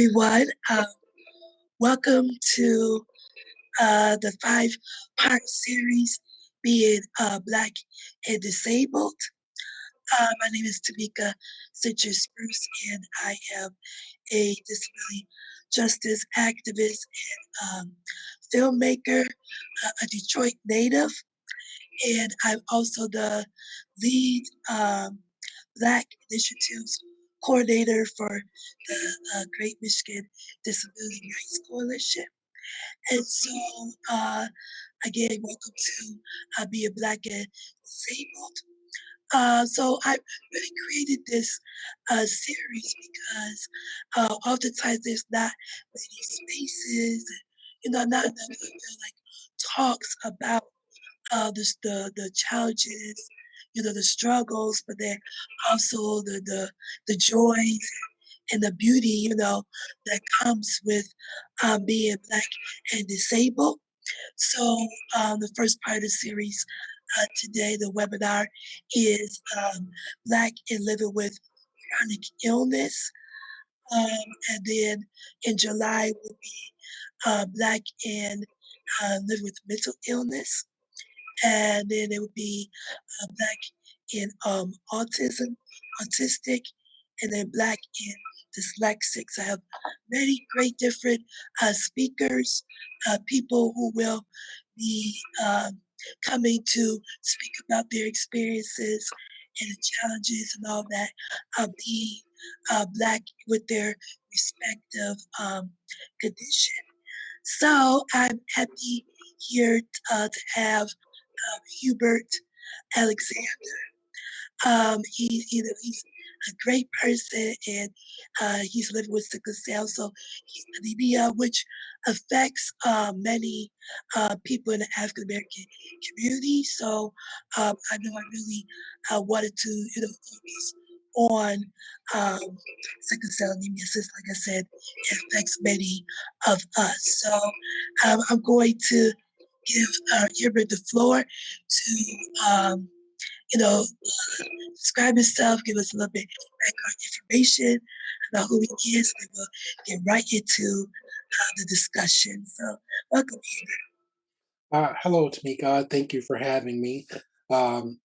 Everyone. Um, welcome to uh, the five part series, Being uh, Black and Disabled. Uh, my name is Tamika Citrus Spruce, and I am a disability justice activist and um, filmmaker, uh, a Detroit native, and I'm also the lead um, Black Initiatives coordinator for the uh, Great Michigan Disability Rights Coalition. And so, uh, again, welcome to uh, Be a Black and Disabled. Uh, so I really created this uh, series because uh, oftentimes there's not many spaces, you know, not enough like talks about uh, the, the the challenges, you know, the struggles, but then also the the the joys and the beauty, you know, that comes with um, being black and disabled. So um, the first part of the series uh, today, the webinar is um, Black and Living with Chronic Illness. Um, and then in July will be uh, Black and uh, Living with Mental Illness. And then it would be uh, Black in um, Autism, Autistic, and then Black in Dyslexics. I have many great different uh, speakers, uh, people who will be uh, coming to speak about their experiences and the challenges and all that of being uh, Black with their respective um, condition. So I'm happy here uh, to have uh, Hubert Alexander. Um, he, you he's a great person and uh, he's living with sickle cell. So he's anemia, which affects uh, many uh, people in the African American community. So um, I know I really uh, wanted to, you know, focus on um, sickle cell anemia since, like I said, it affects many of us. So um, I'm going to give uh, Hubert the floor to um, you know, uh, describe himself, give us a little bit background information about who he is, and we'll get right into uh, the discussion. So, welcome, Hubert. Uh, hello, Tamika. Thank you for having me. Um,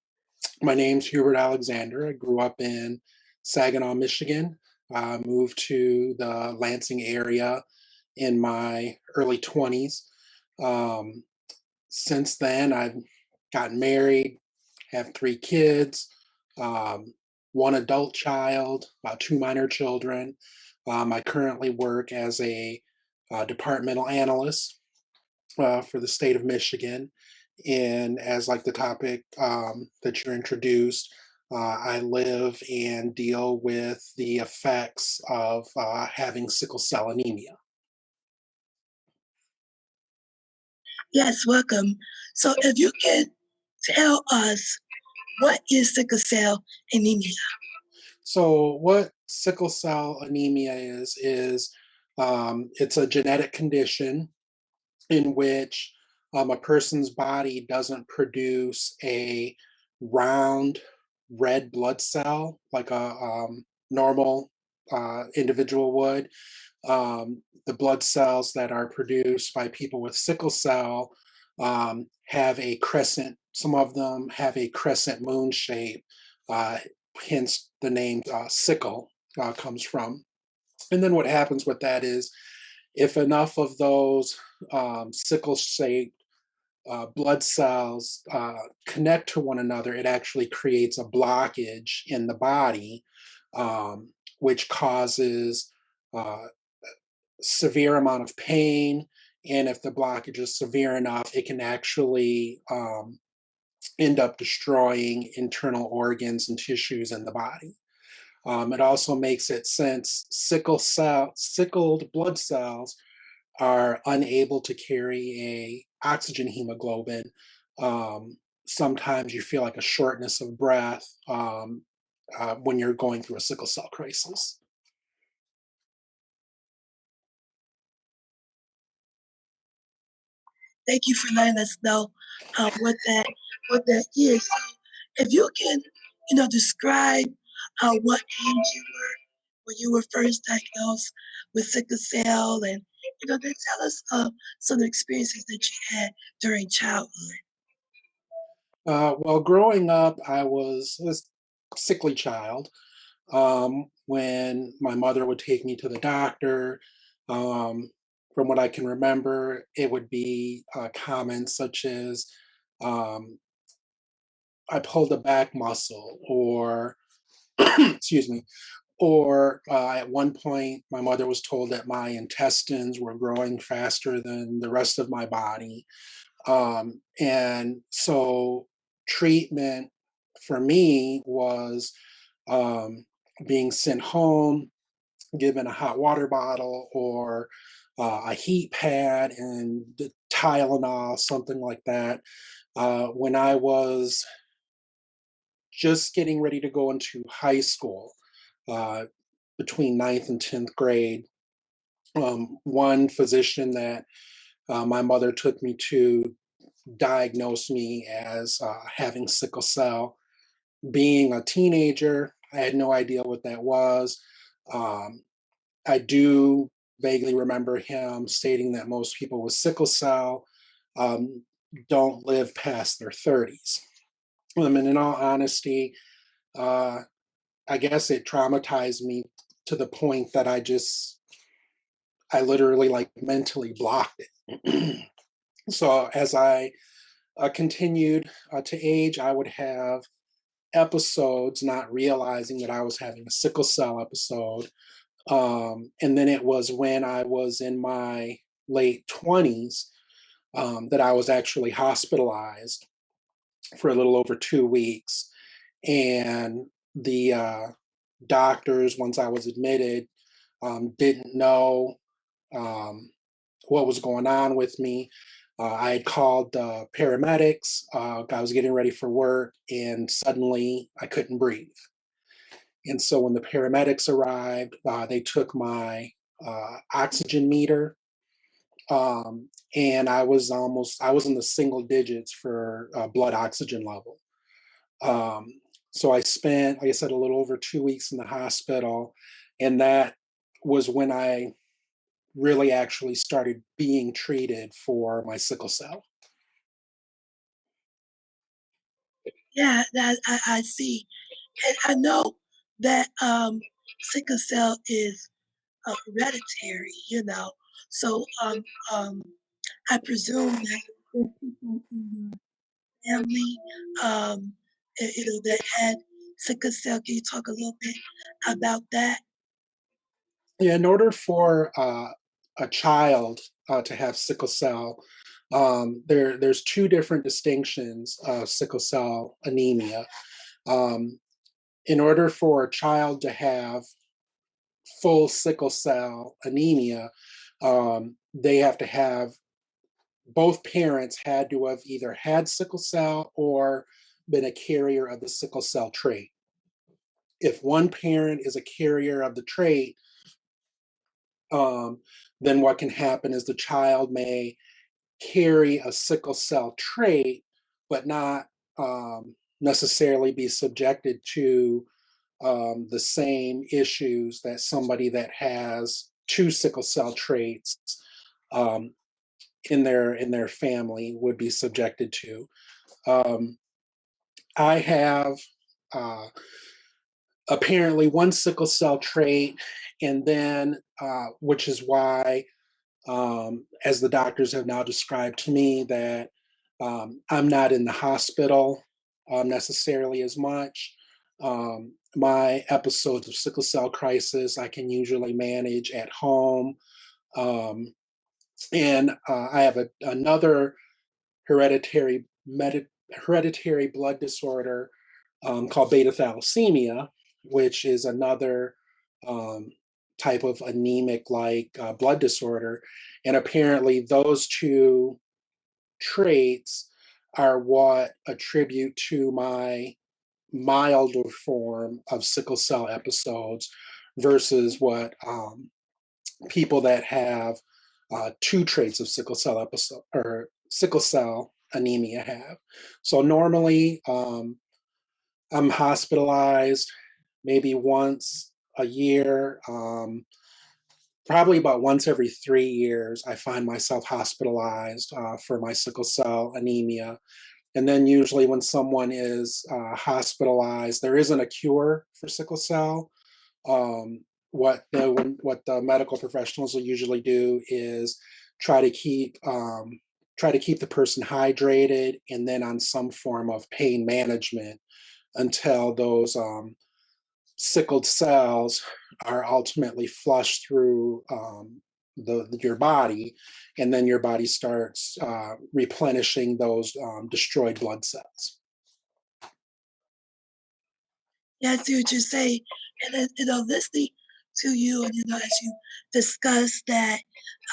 my name's Hubert Alexander. I grew up in Saginaw, Michigan. Uh, moved to the Lansing area in my early 20s. Um, since then, I've gotten married, have three kids, um, one adult child, about two minor children. Um, I currently work as a uh, departmental analyst uh, for the state of Michigan. And as like the topic um, that you introduced, uh, I live and deal with the effects of uh, having sickle cell anemia. Yes, welcome. So if you can tell us what is sickle cell anemia? So what sickle cell anemia is, is um, it's a genetic condition in which um, a person's body doesn't produce a round red blood cell like a um, normal uh, individual would. Um, the blood cells that are produced by people with sickle cell um, have a crescent, some of them have a crescent moon shape, uh, hence the name uh, sickle uh, comes from. And then what happens with that is if enough of those um, sickle shaped uh, blood cells uh, connect to one another, it actually creates a blockage in the body, um, which causes uh, severe amount of pain, and if the blockage is severe enough, it can actually um, end up destroying internal organs and tissues in the body. Um, it also makes it since sickle cell, sickled blood cells are unable to carry a oxygen hemoglobin. Um, sometimes you feel like a shortness of breath um, uh, when you're going through a sickle cell crisis. Thank you for letting us know uh, what that what that is. So if you can, you know, describe uh, what age you were when you were first diagnosed with sickle cell and you know, then tell us uh, some of the experiences that you had during childhood. Uh, well, growing up, I was a sickly child. Um, when my mother would take me to the doctor, um, from what I can remember, it would be uh, comments such as, um, I pulled a back muscle, or, excuse me, or uh, at one point, my mother was told that my intestines were growing faster than the rest of my body. Um, and so treatment for me was um, being sent home, given a hot water bottle or uh, a heat pad and Tylenol, something like that. Uh, when I was just getting ready to go into high school, uh, between ninth and 10th grade, um, one physician that uh, my mother took me to diagnosed me as uh, having sickle cell. Being a teenager, I had no idea what that was. Um, I do vaguely remember him stating that most people with sickle cell um, don't live past their 30s. I mean, in all honesty, uh, I guess it traumatized me to the point that I just, I literally like mentally blocked it. so as I uh, continued uh, to age, I would have episodes not realizing that I was having a sickle cell episode. Um, and then it was when I was in my late 20s um, that I was actually hospitalized for a little over two weeks. And the uh, doctors, once I was admitted, um, didn't know um, what was going on with me. Uh, I had called uh, paramedics. Uh, I was getting ready for work, and suddenly I couldn't breathe. And so when the paramedics arrived, uh, they took my uh, oxygen meter, um, and I was almost I was in the single digits for uh, blood oxygen level. Um, so I spent, like I said, a little over two weeks in the hospital, and that was when I really actually started being treated for my sickle cell. Yeah, that I, I see. And I know that um, sickle cell is uh, hereditary, you know. So um, um, I presume that there's people in your family, um, you know, that had sickle cell. Can you talk a little bit about that? Yeah, in order for uh, a child uh, to have sickle cell, um, there there's two different distinctions of sickle cell anemia. Um, in order for a child to have full sickle cell anemia, um, they have to have both parents had to have either had sickle cell or been a carrier of the sickle cell trait. If one parent is a carrier of the trait, um, then what can happen is the child may carry a sickle cell trait, but not um, necessarily be subjected to um, the same issues that somebody that has two sickle cell traits um, in their in their family would be subjected to. Um, I have uh, apparently one sickle cell trait, and then uh, which is why, um, as the doctors have now described to me, that um, I'm not in the hospital um, necessarily as much. Um, my episodes of sickle cell crisis I can usually manage at home. Um, and uh, I have a, another hereditary med- hereditary blood disorder um, called beta thalassemia, which is another um, type of anemic like uh, blood disorder. And apparently, those two traits are what attribute to my milder form of sickle cell episodes versus what um, people that have uh, two traits of sickle cell episode or sickle cell anemia have. So normally um, I'm hospitalized maybe once a year, um, probably about once every three years, I find myself hospitalized uh, for my sickle cell anemia. And then usually when someone is uh, hospitalized, there isn't a cure for sickle cell. Um, what the what the medical professionals will usually do is try to keep um, try to keep the person hydrated and then on some form of pain management until those um, sickled cells are ultimately flushed through um, the, the, your body, and then your body starts uh, replenishing those um, destroyed blood cells. Yeah, I see what you're saying, and you know, listening to you, and you know, as you discuss that,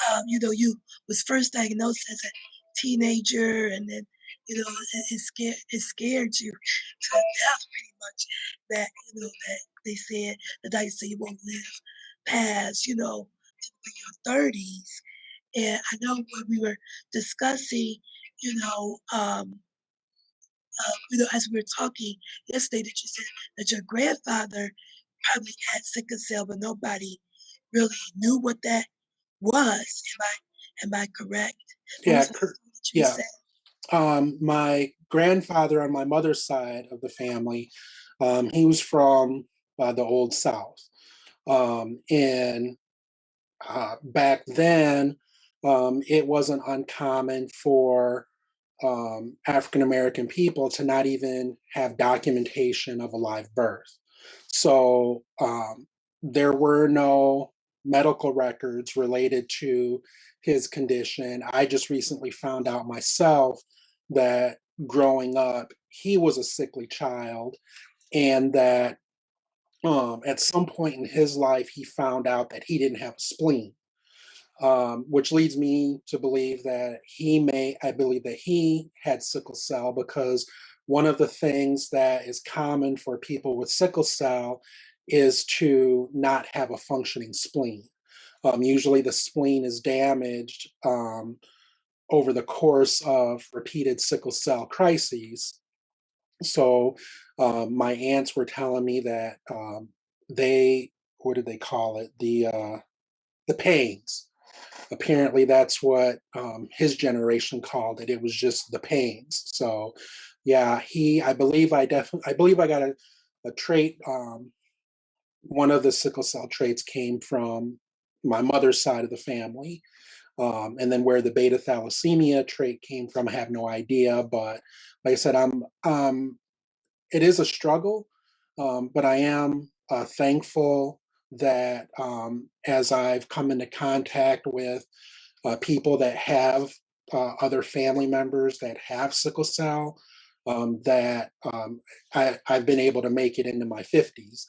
um, you know, you was first diagnosed as a teenager, and then you know, it, it scared it scared you to death pretty much. That you know that they said the doctor said you won't live past you know your thirties. And I know when we were discussing, you know, um, uh, you know, as we were talking yesterday, that you said that your grandfather probably had sickle cell, but nobody really knew what that was. Am I am I correct? Yeah, was cor- first thing that you yeah. Um, my grandfather on my mother's side of the family, um, he was from uh, the Old South. Um, and uh, back then, um, it wasn't uncommon for um, African American people to not even have documentation of a live birth. So um, there were no medical records related to his condition. I just recently found out myself that growing up, he was a sickly child, and that um, at some point in his life, he found out that he didn't have a spleen um, which leads me to believe that he may, I believe that he had sickle cell because one of the things that is common for people with sickle cell is to not have a functioning spleen. Um, usually the spleen is damaged um, over the course of repeated sickle cell crises. So um, my aunts were telling me that um, they, what did they call it? The uh, the pains apparently that's what um, his generation called it. It was just the pains. So, yeah, he. I believe I definitely. I believe I got a, a trait. Um, one of the sickle cell traits came from my mother's side of the family, um, and then where the beta thalassemia trait came from, I have no idea. But like I said, I'm. Um, it is a struggle, um, but I am uh, thankful that um, as I've come into contact with uh, people that have uh, other family members that have sickle cell, um, that um, I, have been able to make it into my 50s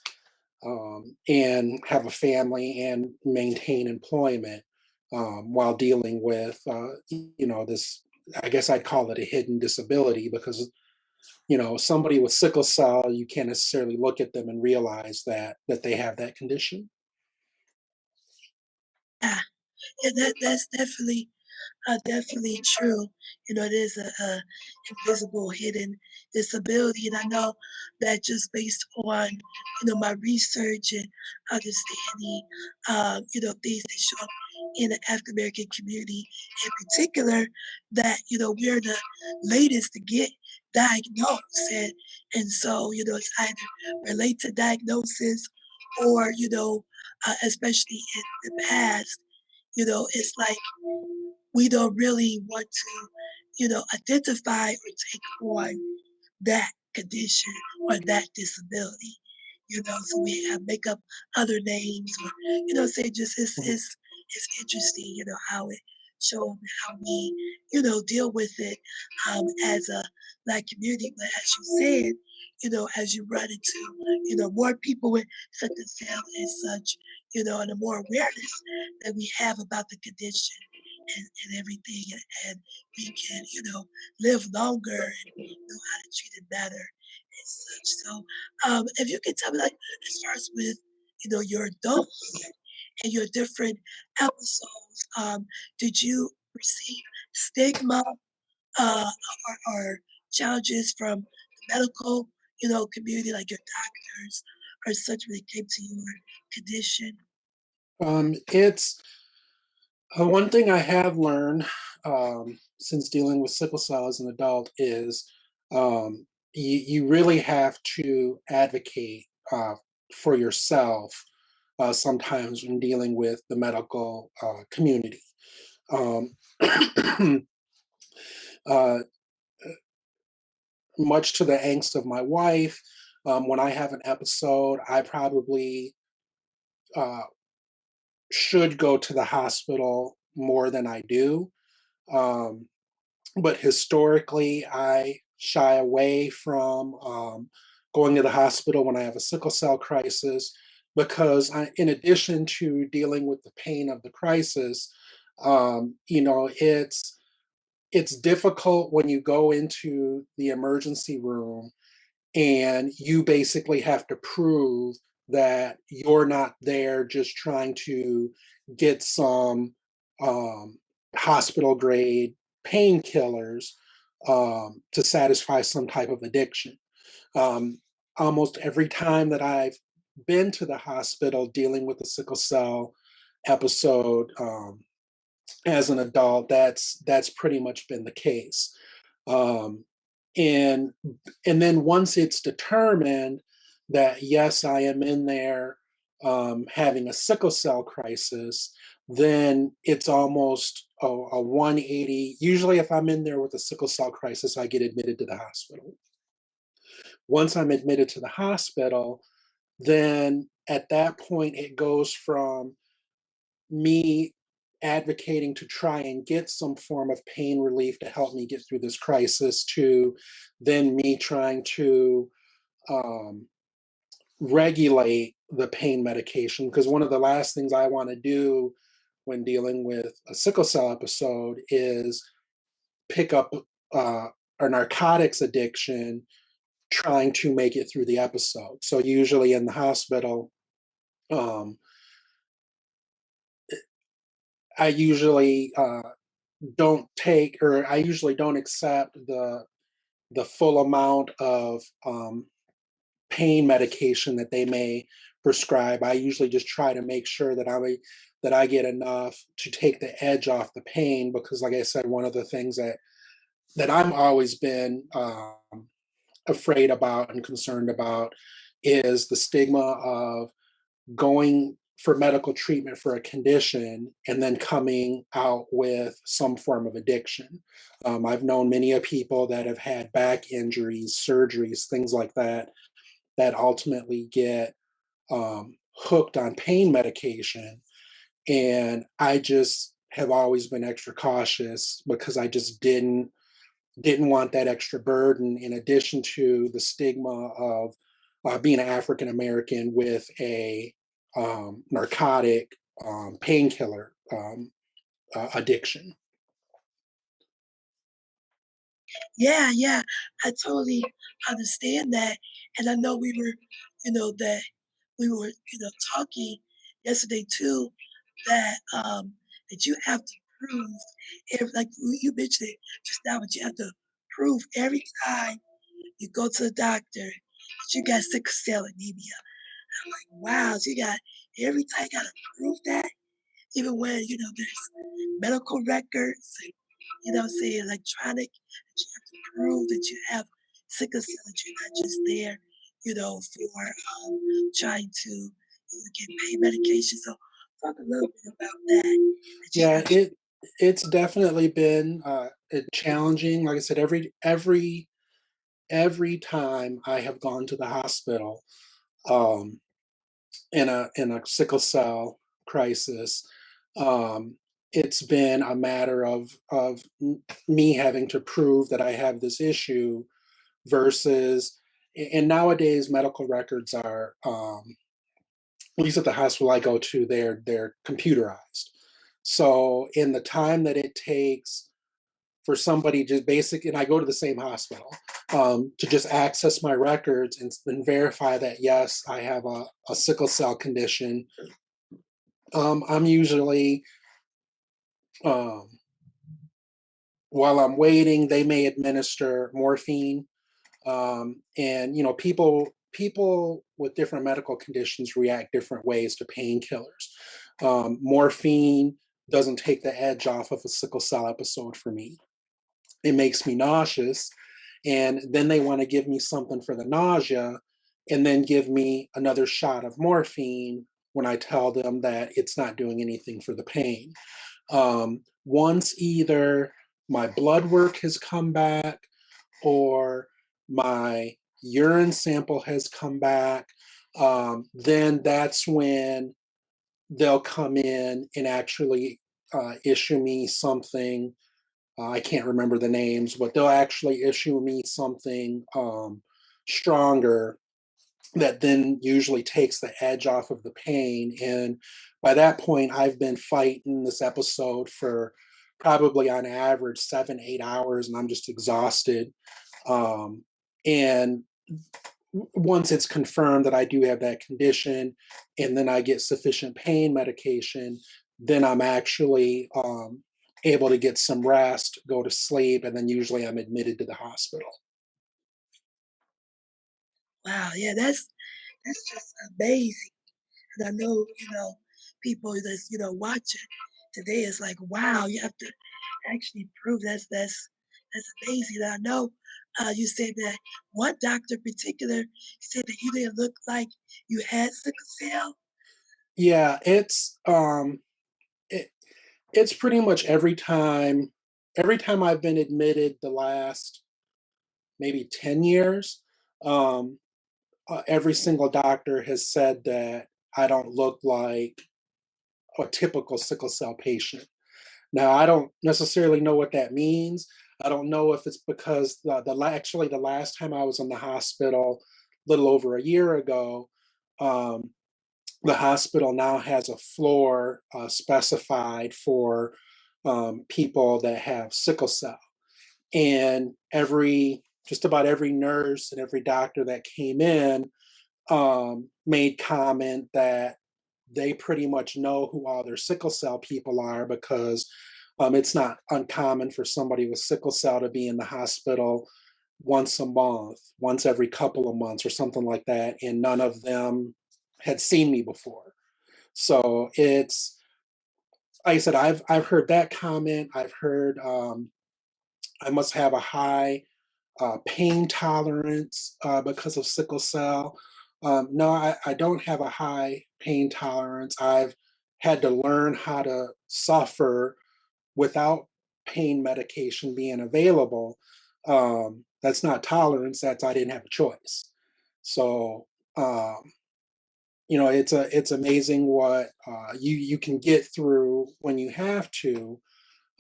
um, and have a family and maintain employment um, while dealing with, uh, you know, this, I guess I'd call it a hidden disability because you know somebody with sickle cell you can't necessarily look at them and realize that that they have that condition Yeah, yeah that, that's definitely uh, definitely true. You know, it is a, a invisible, hidden disability, and I know that just based on you know my research and understanding, um, you know, things that show up in the African American community in particular, that you know we're the latest to get diagnosed, and and so you know it's either relate to diagnosis or you know, uh, especially in the past, you know, it's like we don't really want to, you know, identify or take on that condition or that disability. You know, so we have make up other names or, you know, say just it's it's it's interesting, you know, how it show 'em how we, you know, deal with it um, as a black community. But as you said, you know, as you run into, you know, more people with sickle cell and such, you know, and the more awareness that we have about the condition and, and everything, and, and we can, you know, live longer and know how to treat it better and such. So, um, if you can tell me, like, as far as with, you know, your adult and your different episodes, um, did you receive stigma uh, or, or challenges from the medical, you know, community, like your doctors or such when it came to your condition? Um, it's uh, one thing I have learned um, since dealing with sickle cell as an adult is um, you, you really have to advocate uh, for yourself uh, sometimes when dealing with the medical uh, community. Um, uh, much to the angst of my wife, um, when I have an episode, I probably uh, should go to the hospital more than I do. Um, but historically, I shy away from um, going to the hospital when I have a sickle cell crisis because I, in addition to dealing with the pain of the crisis, um, you know, it's it's difficult when you go into the emergency room and you basically have to prove that you're not there just trying to get some um, hospital grade painkillers um, to satisfy some type of addiction. Um, almost every time that I've been to the hospital dealing with a sickle cell episode um, as an adult, that's that's pretty much been the case. Um, and and then once it's determined that yes, I am in there um, having a sickle cell crisis, then it's almost a, a 180. Usually, if I'm in there with a sickle cell crisis, I get admitted to the hospital. Once I'm admitted to the hospital, then at that point, it goes from me advocating to try and get some form of pain relief to help me get through this crisis to then me trying to um, regulate the pain medication. Because one of the last things I want to do when dealing with a sickle cell episode is pick up uh, a narcotics addiction trying to make it through the episode. So usually in the hospital, um, I usually uh, don't take or I usually don't accept the the full amount of um, pain medication that they may prescribe. I usually just try to make sure that I that I get enough to take the edge off the pain because, like I said, one of the things that that I'm always been um, afraid about and concerned about is the stigma of going for medical treatment for a condition and then coming out with some form of addiction. Um, I've known many of people that have had back injuries, surgeries, things like that, that ultimately get um, hooked on pain medication. And I just have always been extra cautious because I just didn't didn't want that extra burden in addition to the stigma of uh, being an African American with a um, narcotic um, painkiller um, uh, addiction. Yeah, yeah, I totally understand that. And I know we were, you know, that we were, you know, talking yesterday too, that um that you have to prove if like you mentioned it just now, but you have to prove every time you go to the doctor that you got sickle cell anemia. I'm like, wow, so you got every time you gotta prove that, even when you know there's medical records and you know, say electronic, that you have to prove that you have sickle cell, that you're not just there, you know, for um, trying to you know, get pain medication. So talk a little bit about that. that yeah, it it's definitely been uh, challenging. Like I said, every every every time I have gone to the hospital um, in a in a sickle cell crisis, um, it's been a matter of of me having to prove that I have this issue versus and nowadays medical records are um, at least at the hospital I go to they're they're computerized so in the time that it takes for somebody to basic and I go to the same hospital um, to just access my records and then verify that yes I have a, a sickle cell condition um, I'm usually um, while I'm waiting, they may administer morphine. Um, and you know, people people with different medical conditions react different ways to painkillers. Um, morphine doesn't take the edge off of a sickle cell episode for me. It makes me nauseous. And then they want to give me something for the nausea and then give me another shot of morphine when I tell them that it's not doing anything for the pain. Um, once either my blood work has come back or my urine sample has come back, um, then that's when they'll come in and actually uh, issue me something. Uh, I can't remember the names, but they'll actually issue me something um, stronger that then usually takes the edge off of the pain. And by that point, I've been fighting this episode for probably on average seven, eight hours, and I'm just exhausted. Um, and once it's confirmed that I do have that condition, and then I get sufficient pain medication, then I'm actually um, able to get some rest, go to sleep, and then usually I'm admitted to the hospital. Wow, yeah, that's that's just amazing. And I know, you know, people that's, you know, watching today is like, wow, you have to actually prove that's that's that's amazing. And I know uh, you said that one doctor in particular said that you didn't look like you had sickle cell. Yeah, it's um it, it's pretty much every time every time I've been admitted the last maybe 10 years, um, uh, every single doctor has said that I don't look like a typical sickle cell patient. Now, I don't necessarily know what that means. I don't know if it's because the, the actually the last time I was in the hospital, a little over a year ago, um, the hospital now has a floor uh, specified for um, people that have sickle cell. And every just about every nurse and every doctor that came in um, made comment that they pretty much know who all their sickle cell people are because um, it's not uncommon for somebody with sickle cell to be in the hospital once a month, once every couple of months or something like that, and none of them had seen me before. So it's, like I said, I've I've heard that comment. I've heard um, I must have a high uh, pain tolerance uh, because of sickle cell. Um, no, I, I don't have a high pain tolerance. I've had to learn how to suffer without pain medication being available. Um, that's not tolerance, that's I didn't have a choice. So, um, you know, it's a it's amazing what uh, you you can get through when you have to,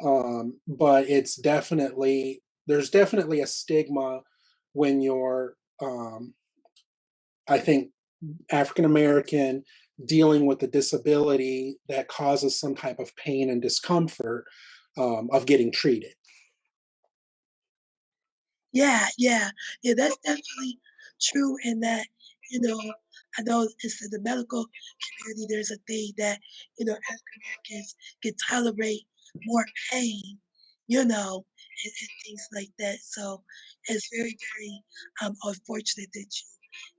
um, but it's definitely there's definitely a stigma when you're, um, I think, African American dealing with a disability that causes some type of pain and discomfort um, of getting treated. Yeah, yeah, yeah. That's definitely true. In that, you know, I know it's in the medical community. There's a thing that you know African Americans can tolerate more pain, you know, and, and things like that. So it's very, very um, unfortunate that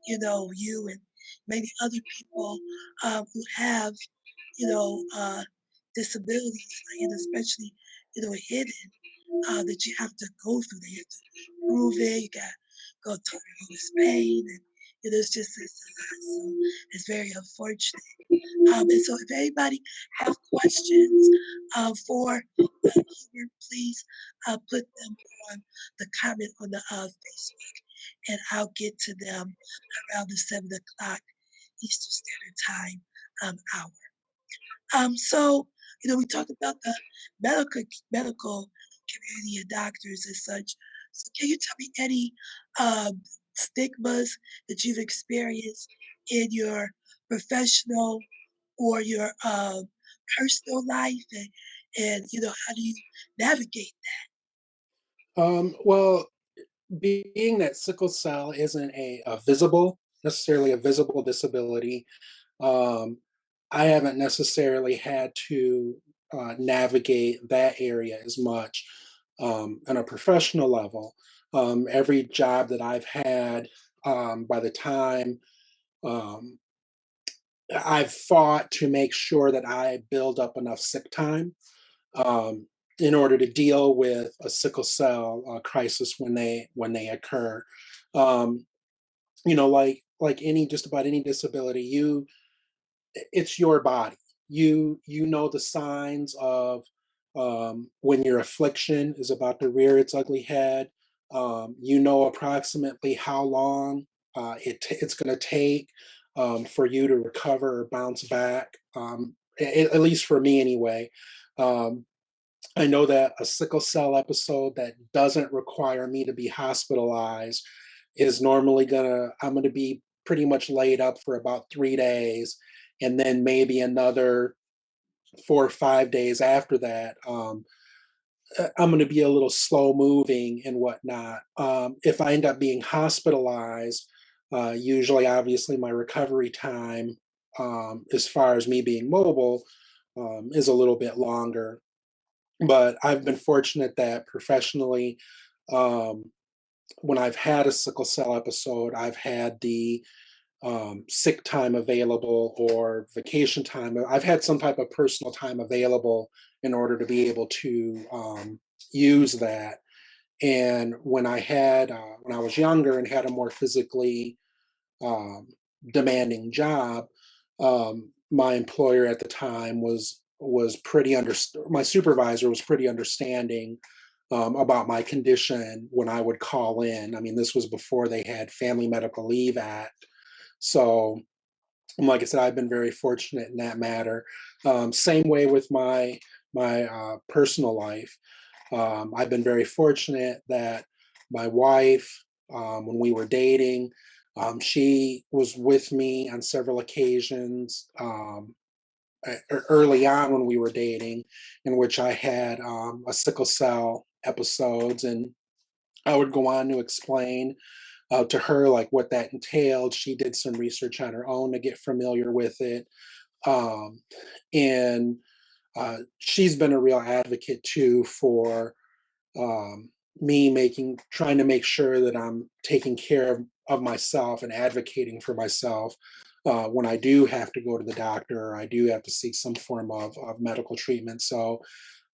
you, you know, you and many other people um, who have, you know, uh, disabilities, and especially, you know, hidden, uh, that you have to go through. You have to prove it. You got go through all this pain, and you know, it's just it's. So it's very unfortunate. Um, and so, if anybody have questions uh, for uh, Hubert, please uh, put them on the comment on the uh, Facebook, and I'll get to them around the seven o'clock Eastern Standard Time um, hour. Um, so, you know, we talked about the medical medical community and doctors and such. So, can you tell me any um, stigmas that you've experienced in your professional or your uh, personal life, and and you know how do you navigate that? Um, well, being that sickle cell isn't a, a visible necessarily a visible disability, um, I haven't necessarily had to uh, navigate that area as much um, on a professional level. Um, every job that I've had um, by the time um, I've fought to make sure that I build up enough sick time um, in order to deal with a sickle cell uh, crisis when they when they occur. Um, you know, like like any just about any disability, you it's your body. You you know the signs of um, when your affliction is about to rear its ugly head. Um, you know approximately how long uh, it it's going to take um, for you to recover or bounce back. Um, at, at least for me, anyway. Um, I know that a sickle cell episode that doesn't require me to be hospitalized is normally gonna, I'm gonna be pretty much laid up for about three days and then maybe another four or five days after that. Um, uh, I'm going to be a little slow moving and whatnot. Um, if I end up being hospitalized, uh, usually, obviously, my recovery time, um, as far as me being mobile, um, is a little bit longer. But I've been fortunate that professionally, um, when I've had a sickle cell episode, I've had the um, sick time available or vacation time. I've had some type of personal time available in order to be able to um, use that. And when I had, uh, when I was younger and had a more physically um, demanding job, um, my employer at the time was was pretty under my supervisor was pretty understanding um, about my condition when I would call in. I mean, this was before they had Family Medical Leave Act, so like I said, I've been very fortunate in that matter. Um, same way with my my uh, personal life. Um, I've been very fortunate that my wife, um, when we were dating, um, she was with me on several occasions um, early on when we were dating, in which I had um, a sickle cell episodes, and I would go on to explain uh, to her like what that entailed. She did some research on her own to get familiar with it, um, and uh, she's been a real advocate too for um, me making trying to make sure that I'm taking care of, of myself and advocating for myself uh, when I do have to go to the doctor I do have to seek some form of, of medical treatment. So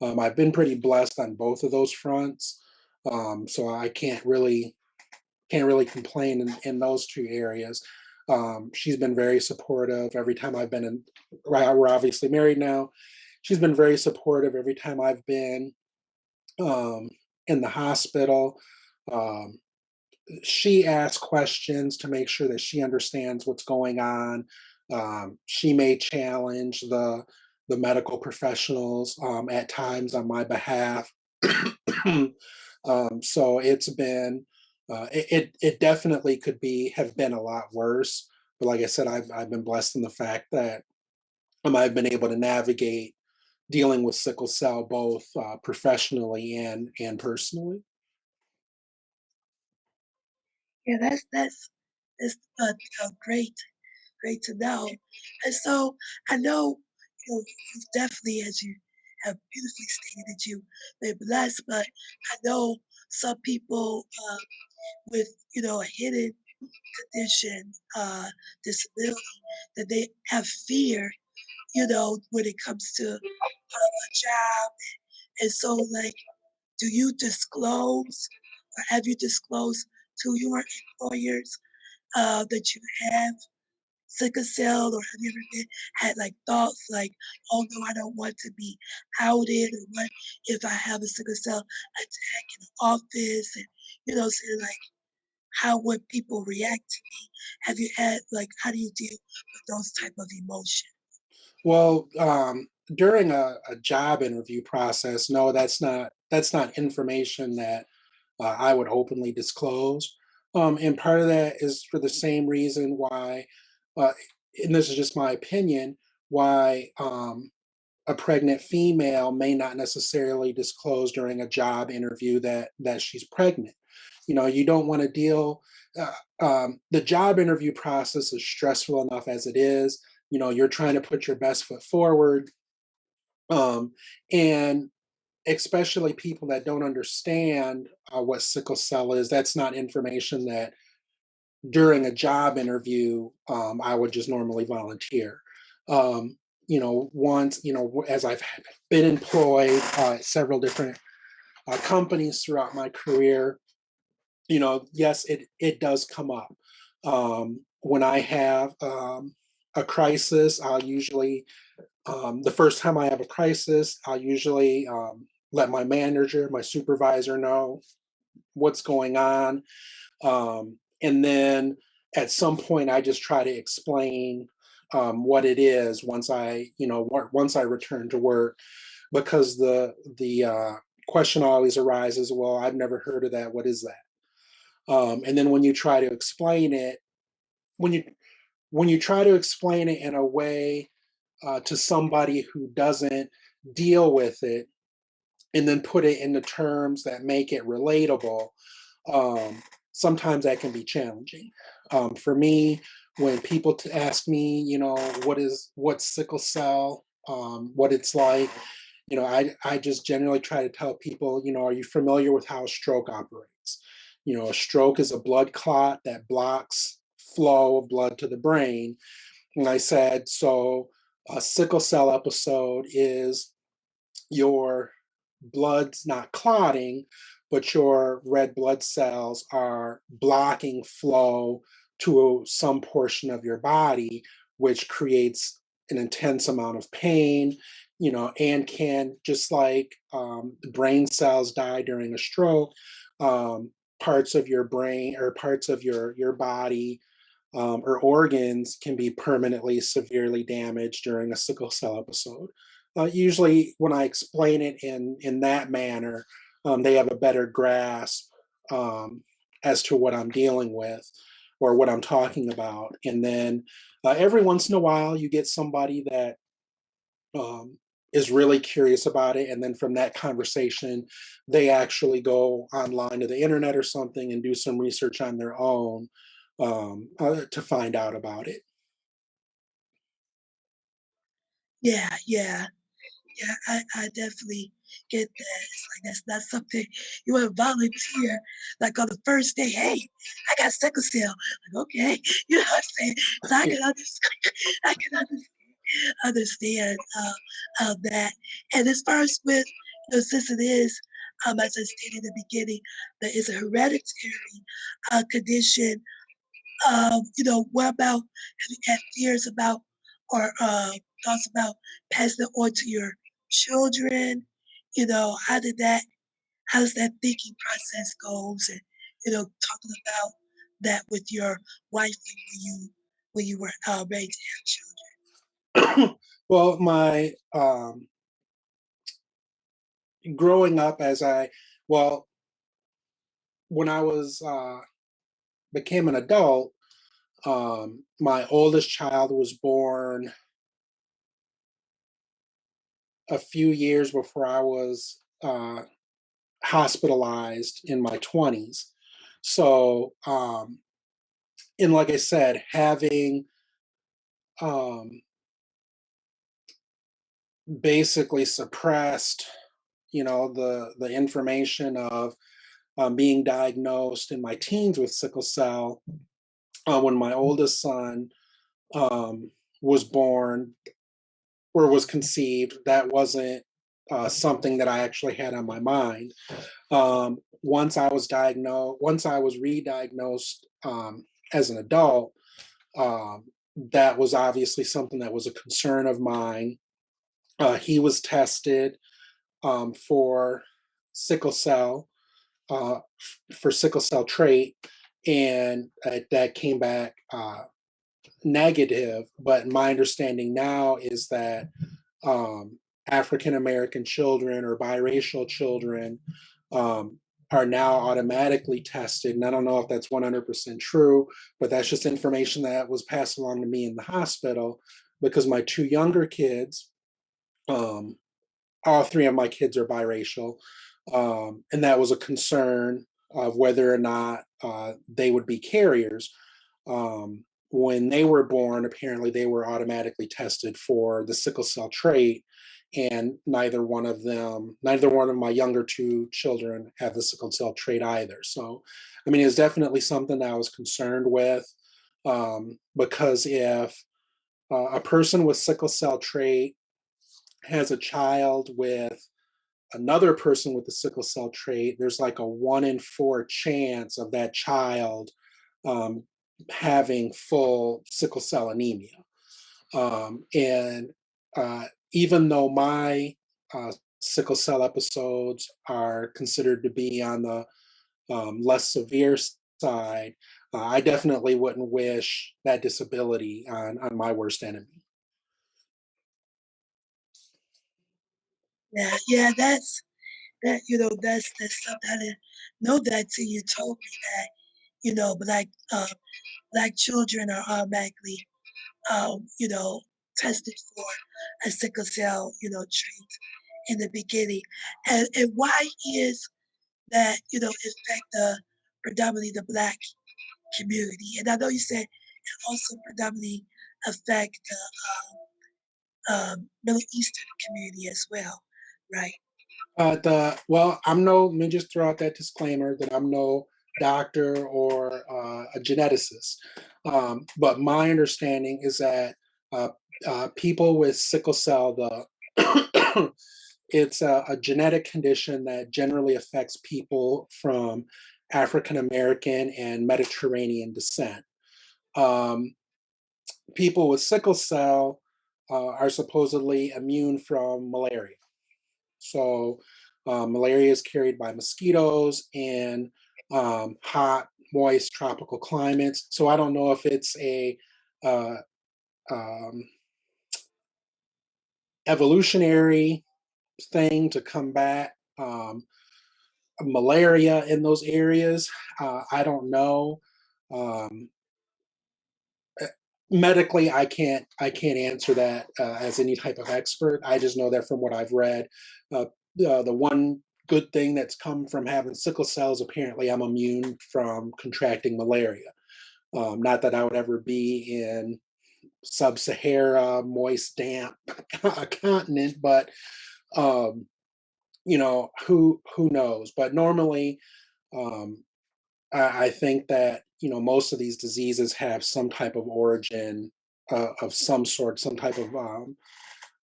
um, I've been pretty blessed on both of those fronts. Um, so I can't really can't really complain in, in those two areas. Um, she's been very supportive every time I've been in. Right, We're obviously married now. She's been very supportive every time I've been um, in the hospital. Um, she asks questions to make sure that she understands what's going on. Um, she may challenge the the medical professionals um, at times on my behalf. um, so it's been uh, it, it, it definitely could be have been a lot worse. But like I said, I've I've been blessed in the fact that um, I've been able to navigate dealing with sickle cell both uh, professionally and and personally. Yeah, that's that's that's uh, great, great to know. And so I know you know you definitely, as you have beautifully stated, that you've been blessed. But I know some people uh, with you know a hidden condition, uh, disability, that they have fear, you know, when it comes to uh, a job. And so, like, do you disclose or have you disclosed to your employers uh, that you have sickle cell or have you ever been, had like thoughts like, oh no, I don't want to be outed or what if I have a sickle cell attack in the office and you know, like how would people react to me? Have you had like how do you deal with those type of emotions? Well, um, during a, a job interview process, no, that's not that's not information that uh, I would openly disclose. Um, and part of that is for the same reason why, uh, and this is just my opinion, why um, a pregnant female may not necessarily disclose during a job interview that that she's pregnant. You know, you don't want to deal. Uh, um, the job interview process is stressful enough as it is. You know, you're trying to put your best foot forward, um, and especially people that don't understand uh, what sickle cell is. That's not information that during a job interview, um, I would just normally volunteer. Um, you know, once, you know, as I've been employed uh, at several different uh, companies throughout my career, you know, yes, it, it does come up. Um, when I have um, a crisis, I'll usually, um, the first time I have a crisis, I'll usually um, let my manager, my supervisor know what's going on. Um, and then at some point, I just try to explain um, what it is once I, you know, once I return to work, because the the uh, question always arises, well, I've never heard of that. What is that? Um, and then when you try to explain it, when you when you try to explain it in a way uh, to somebody who doesn't deal with it, and then put it into terms that make it relatable, um, sometimes that can be challenging. Um, for me, when people ask me, you know, what is what sickle cell, um, what it's like, you know, I I just generally try to tell people, you know, are you familiar with how a stroke operates? You know, a stroke is a blood clot that blocks flow of blood to the brain. And I said, so a sickle cell episode is your blood's not clotting, but your red blood cells are blocking flow to some portion of your body, which creates an intense amount of pain, you know, and can, just like um, brain cells die during a stroke, um, parts of your brain or parts of your, your body um, or organs can be permanently severely damaged during a sickle cell episode. Uh, usually when I explain it in, in that manner, um, they have a better grasp um, as to what I'm dealing with or what I'm talking about. And then uh, every once in a while, you get somebody that um, is really curious about it. And then from that conversation, they actually go online to the internet or something and do some research on their own um, uh, to find out about it. Yeah, yeah, yeah. I, I definitely get that. It's like that's not something you want to volunteer. Like on the first day, hey, I got sickle cell. Like okay, you know what I'm saying? So I can understand. I can understand understand uh, uh, that. And as far as with, you know, since it is, um, as I stated in the beginning, that is a hereditary uh, condition. Um, you know, what about have you had fears about or uh, thoughts about passing it on to your children? You know, how did that, how does that thinking process goes? And, you know, talking about that with your wife when you, when you were uh, ready to have children. well, my, um, growing up as I, well, when I was, uh, became an adult, um, my oldest child was born a few years before I was uh, hospitalized in my 20s. So, um, and like I said, having um, basically suppressed, you know, the the information of um, being diagnosed in my teens with sickle cell. Uh, when my oldest son um, was born, or was conceived, that wasn't uh, something that I actually had on my mind. Um, once I was diagnosed, once I was re-diagnosed um, as an adult, um, that was obviously something that was a concern of mine. Uh, he was tested um, for sickle cell, uh, for sickle cell trait, and uh, that came back uh, negative, but my understanding now is that um, African American children or biracial children um, are now automatically tested. And I don't know if that's 100% true, but that's just information that was passed along to me in the hospital because my two younger kids, um, all three of my kids are biracial. Um, and that was a concern of whether or not uh, they would be carriers. Um, when they were born, apparently they were automatically tested for the sickle cell trait, and neither one of them, neither one of my younger two children had the sickle cell trait either. So, I mean, it's definitely something that I was concerned with um, because if uh, a person with sickle cell trait has a child with another person with the sickle cell trait, there's like a one in four chance of that child um, having full sickle cell anemia. Um, and uh, even though my uh, sickle cell episodes are considered to be on the um, less severe side, uh, I definitely wouldn't wish that disability on, on my worst enemy. Yeah, yeah, that's that. You know, that's that's something I didn't know that till you told me that. You know, black uh, black children are automatically, um, you know, tested for a sickle cell, you know, trait in the beginning. And and why is that? You know, affect the predominantly the black community? And I know you said it also predominantly affect the um, um, Middle Eastern community as well, right? Uh, the well, I'm no. Let me just throw out that disclaimer that I'm no doctor or uh, a geneticist, um, but my understanding is that uh, uh, people with sickle cell, the it's a, a, genetic condition that generally affects people from African American and Mediterranean descent. Um, people with sickle cell uh, are supposedly immune from malaria. So uh, malaria is carried by mosquitoes in um, hot, moist, tropical climates. So I don't know if it's a uh, um, evolutionary thing to combat um, malaria in those areas. Uh, I don't know. Um, eh, medically, I can't I can't answer that uh, as any type of expert. I just know that from what I've read, uh, the the one good thing that's come from having sickle cells apparently I'm immune from contracting malaria. Um, not that I would ever be in sub-Sahara, moist, damp continent, but um, you know who who knows. But normally, um, I, I, think that you know most of these diseases have some type of origin uh, of some sort, some type of um,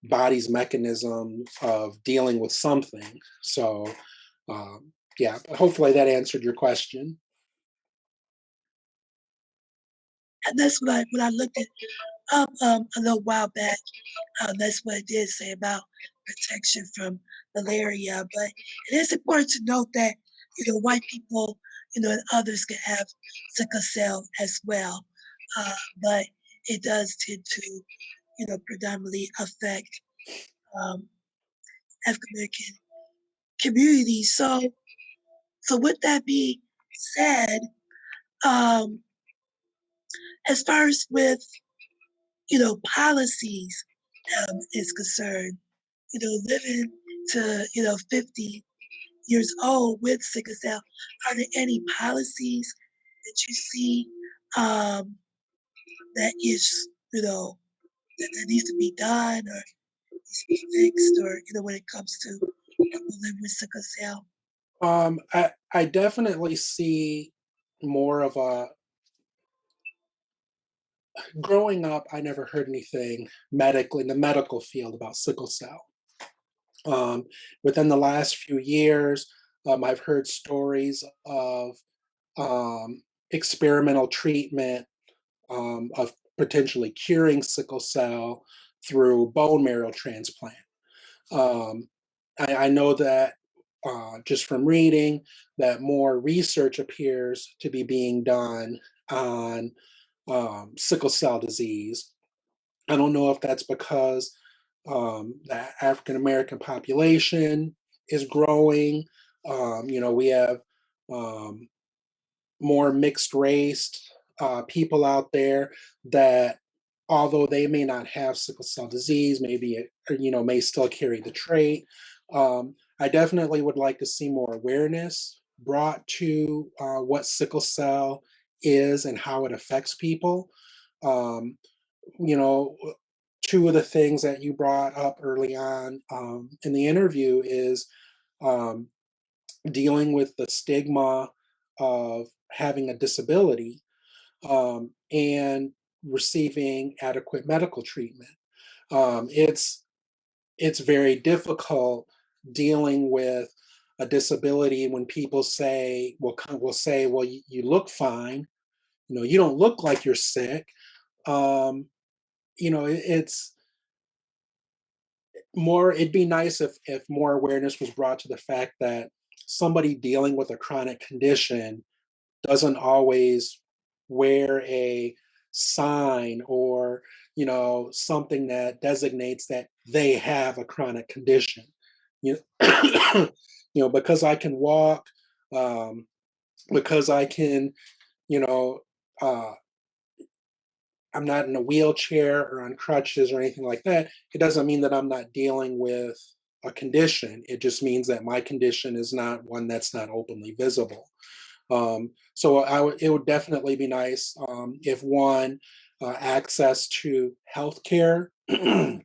body's mechanism of dealing with something. So, um, yeah, hopefully that answered your question. And that's what I when I looked at up um, a little while back. Um, that's what it did say about protection from malaria. But it is important to note that you know white people, you know, and others can have sickle cell as well. Uh, but it does tend to, you know, predominantly affect um, African American communities. So, so with that being said, um, as far as with you know, policies um, is concerned, you know, living to, you know, 50 years old with sickle cell, are there any policies that you see um, that is, you know, that, that needs to be done or needs to be fixed or, you know, when it comes to living with sickle cell? Um, I, I definitely see more of a growing up, I never heard anything medically in the medical field about sickle cell. Um, within the last few years, um, I've heard stories of um, experimental treatment um, of potentially curing sickle cell through bone marrow transplant. Um, I, I, know that uh, just from reading that more research appears to be being done on um, sickle cell disease. I don't know if that's because um, the African American population is growing. Um, you know, we have um, more mixed race uh, people out there that, although they may not have sickle cell disease, maybe you know may still carry the trait. Um, I definitely would like to see more awareness brought to uh, what sickle cell is and how it affects people. Um, you know, two of the things that you brought up early on um, in the interview is um, dealing with the stigma of having a disability um, and receiving adequate medical treatment. Um, it's it's very difficult dealing with a disability when people say, well, will say, well, you, you, look fine. You know, you don't look like you're sick. Um, you know, it, it's more, it'd be nice if, if more awareness was brought to the fact that somebody dealing with a chronic condition doesn't always wear a sign or you know something that designates that they have a chronic condition you know, you know because i can walk um, because i can you know uh, i'm not in a wheelchair or on crutches or anything like that it doesn't mean that i'm not dealing with a condition it just means that my condition is not one that's not openly visible um, so I it would definitely be nice um, if one uh, access to healthcare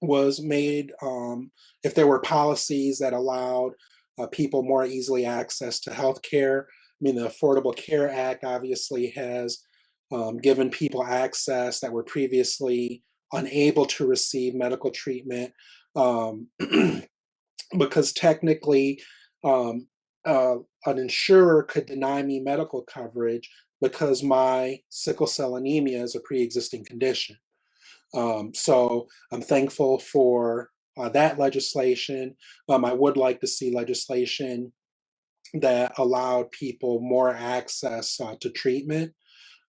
was made, um, if there were policies that allowed uh, people more easily access to healthcare. I mean, the Affordable Care Act obviously has um, given people access that were previously unable to receive medical treatment um, because technically um, uh, an insurer could deny me medical coverage because my sickle cell anemia is a pre-existing condition. Um, so I'm thankful for uh, that legislation. Um, I would like to see legislation that allowed people more access uh, to treatment.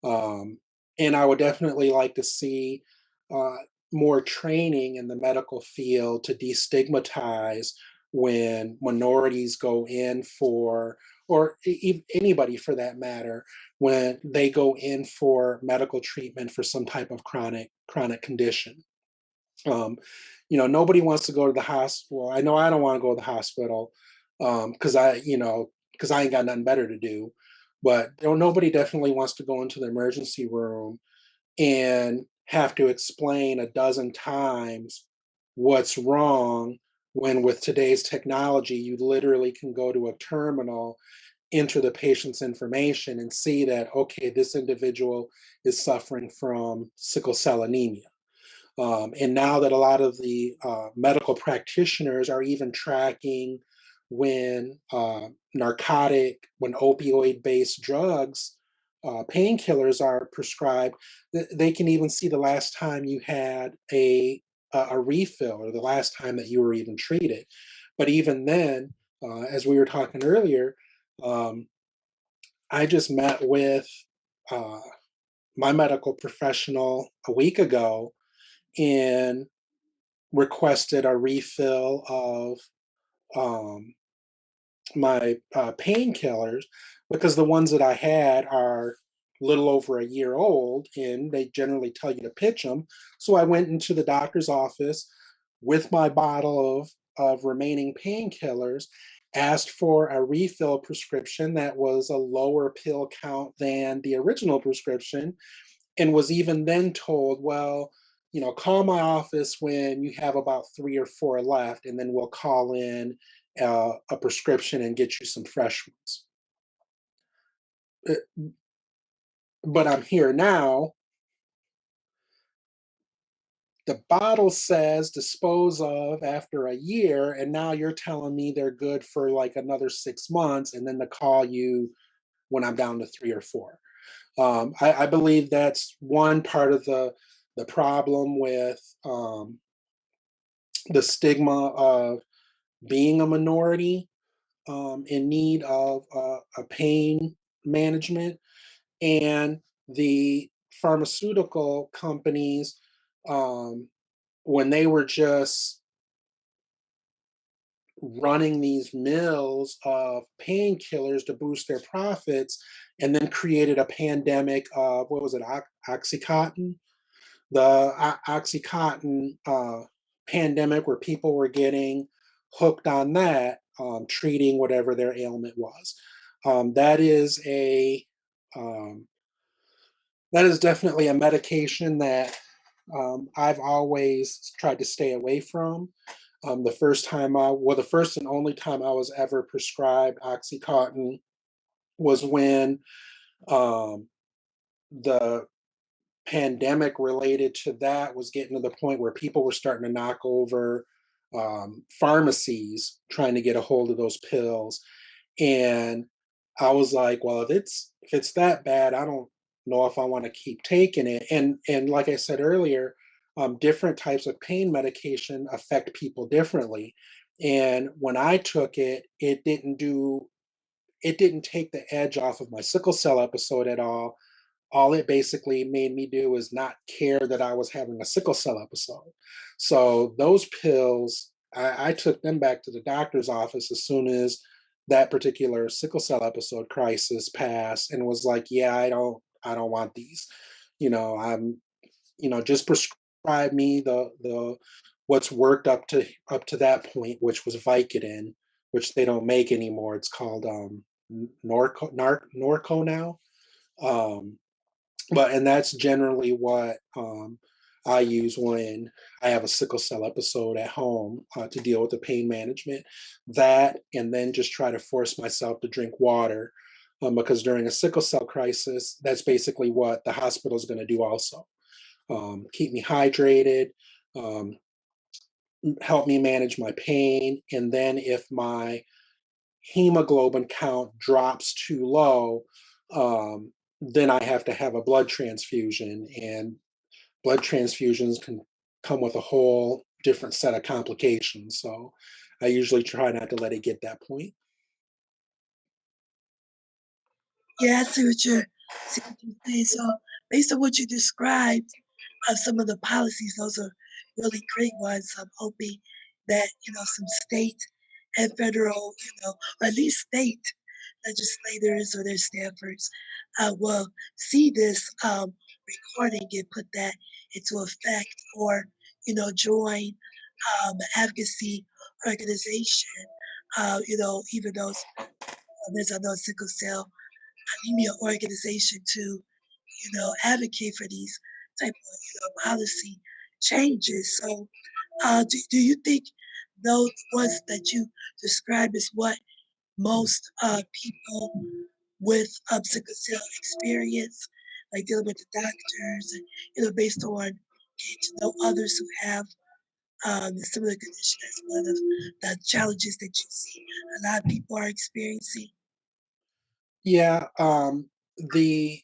Um, and I would definitely like to see uh, more training in the medical field to destigmatize when minorities go in for, or anybody for that matter, when they go in for medical treatment for some type of chronic chronic condition. Um, you know, nobody wants to go to the hospital. I know I don't want to go to the hospital because um, I, you know, because I ain't got nothing better to do. But you know, nobody definitely wants to go into the emergency room and have to explain a dozen times what's wrong when with today's technology, you literally can go to a terminal, enter the patient's information and see that, okay, this individual is suffering from sickle cell anemia. Um, and now that a lot of the uh, medical practitioners are even tracking when uh, narcotic, when opioid-based drugs, uh, painkillers are prescribed, they can even see the last time you had a a, a refill or the last time that you were even treated. But even then, uh, as we were talking earlier, um, I just met with uh, my medical professional a week ago and requested a refill of um, my uh, painkillers because the ones that I had are little over a year old and they generally tell you to pitch them. So I went into the doctor's office with my bottle of, of remaining painkillers, asked for a refill prescription that was a lower pill count than the original prescription, and was even then told, well, you know, call my office when you have about three or four left, and then we'll call in uh, a prescription and get you some fresh ones. But I'm here now. The bottle says dispose of after a year, and now you're telling me they're good for like another six months, and then to call you when I'm down to three or four. Um, I, I, believe that's one part of the the problem with um, the stigma of being a minority um, in need of uh, a pain management and the pharmaceutical companies, um, when they were just running these mills of painkillers to boost their profits, and then created a pandemic of, what was it, Oxycontin? The Oxycontin uh, pandemic where people were getting hooked on that, um, treating whatever their ailment was. Um, that is a um, that is definitely a medication that um, I've always tried to stay away from. Um, the first time I, well, the first and only time I was ever prescribed OxyContin was when um, the pandemic related to that was getting to the point where people were starting to knock over um, pharmacies trying to get a hold of those pills. And I was like, well, if it's if it's that bad, I don't know if I want to keep taking it. And and like I said earlier, um, different types of pain medication affect people differently. And when I took it, it didn't do it didn't take the edge off of my sickle cell episode at all all it basically made me do was not care that I was having a sickle cell episode. So those pills, I, I, took them back to the doctor's office as soon as that particular sickle cell episode crisis passed and was like, yeah, I don't, I don't want these. You know, I'm, you know, just prescribe me the the what's worked up to up to that point, which was Vicodin, which they don't make anymore. It's called um Norco, Nar, Norco now. Um, but and that's generally what um, I use when I have a sickle cell episode at home uh, to deal with the pain management. That and then just try to force myself to drink water um, because during a sickle cell crisis, that's basically what the hospital is going to do also. Um, keep me hydrated, um, help me manage my pain, and then if my hemoglobin count drops too low, um, then I have to have a blood transfusion, and blood transfusions can come with a whole different set of complications. So I usually try not to let it get that point. Yeah, I see what you're, saying. So based on what you described of some of the policies, those are really great ones. I'm hoping that, you know, some state and federal, you know, or at least state legislators or their staffers uh, will see this um, recording and put that into effect or, you know, join um, advocacy organization, uh, you know, even those, uh, there's another sickle cell anemia organization to, you know, advocate for these type of, you know, policy changes. So uh, do, do you think those ones that you describe is what most uh, people with um, sickle cell experience, like dealing with the doctors, you know, based on getting to know others who have um, similar condition as one of the challenges that you see a lot of people are experiencing. Yeah, um, the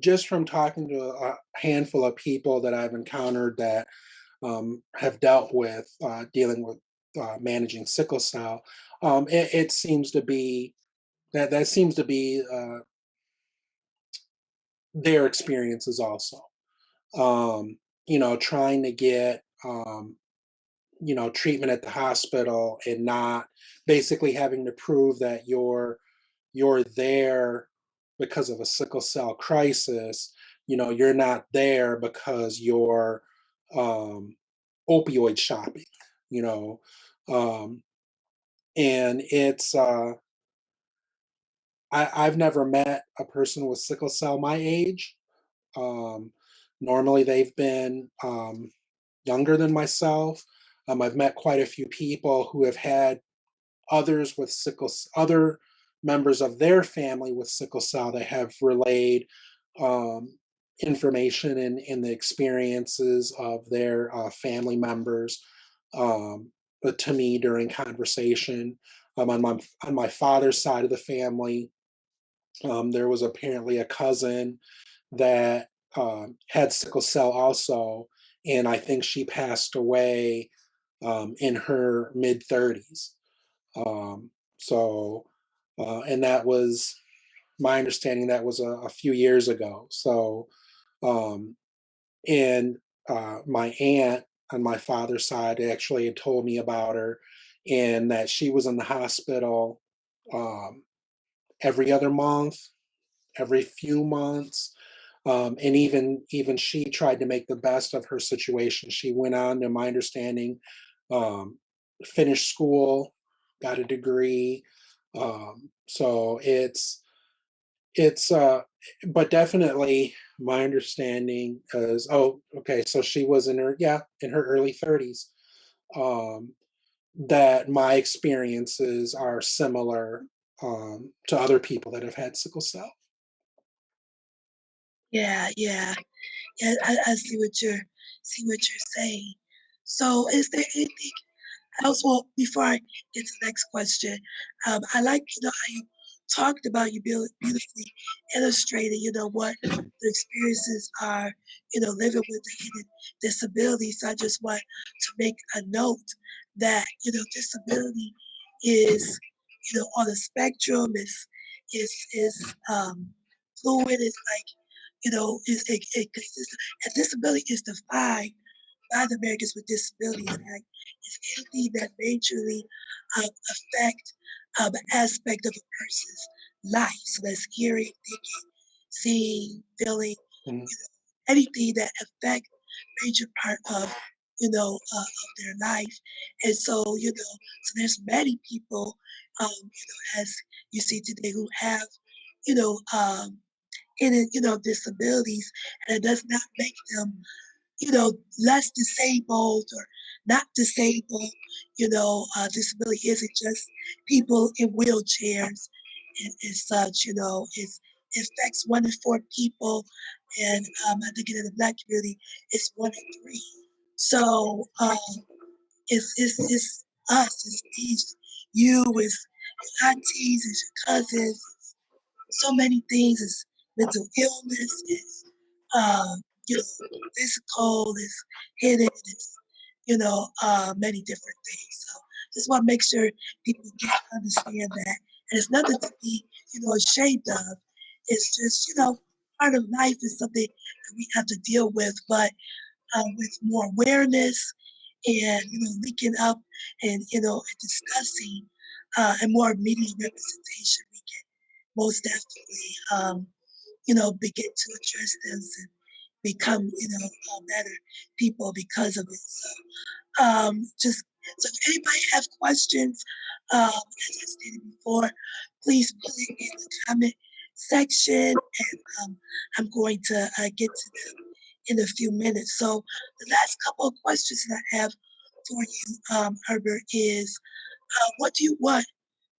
just from talking to a handful of people that I've encountered that um, have dealt with uh, dealing with uh, managing sickle cell, um, it, it, seems to be that that seems to be uh, their experiences also. Um, you know, trying to get um, you know treatment at the hospital and not basically having to prove that you're you're there because of a sickle cell crisis. You know, you're not there because you're um, opioid shopping. You know, um, and it's uh, I, I've never met a person with sickle cell my age. Um, normally, they've been um, younger than myself. Um, I've met quite a few people who have had others with sickle, other members of their family with sickle cell that have relayed um, information and, and the experiences of their uh, family members um, to me during conversation. Um, on my on my father's side of the family, um, there was apparently a cousin that uh, had sickle cell also, and I think she passed away um, in her mid 30s. Um, so, uh, and that was my understanding. That was a, a few years ago. So, um, and uh, my aunt on my father's side actually had told me about her and that she was in the hospital um, every other month, every few months. Um, and even even she tried to make the best of her situation. She went on, to my understanding, um, finished school, got a degree. Um, so it's it's uh but definitely my understanding is oh okay so she was in her yeah in her early 30s um that my experiences are similar um to other people that have had sickle cell Yeah, yeah, yeah. I, I see what you're see what you're saying. So, is there anything else? Well, before I get to the next question, um, I like you know how you talked about you beautifully illustrated. You know what the experiences are. You know, living with a hidden disability. So I just want to make a note that you know disability is you know on the spectrum. is is is um, fluid. It's like you know, is it, it consists and disability is defined by the Americans with Disabilities Act. It's anything that majorly um, affect um, aspect of a person's life. So that's hearing, thinking, seeing, feeling, Mhm. you know, anything that affect major part of you know uh, of their life. And so you know, so there's many people, um, you know, as you see today, who have you know um, any, you know, disabilities, and it does not make them, you know, less disabled or not disabled. You know, uh, disability isn't just people in wheelchairs and, and such. You know, it's, it affects one in four people, and um, I think in the black community, it's one in three. So um, it's, it's, it's us, it's these, you, your aunties, it's your cousins, so many things. It's mental illness, it's um, you know, physical, it's hidden, it's you know, uh, many different things. So just want to make sure people get understand that, and it's nothing to be you know ashamed of. It's just you know part of life is something that we have to deal with, but um, with more awareness and you know linking up and you know and discussing uh, and more media representation, we can most definitely um, you know begin to address this and become you know better people because of it. So um, just so if anybody have questions, um, as I stated before, please put it in the comment section, and um, I'm going to uh, get to them in a few minutes. So the last couple of questions that I have for you, um, Herbert, is uh, what do you want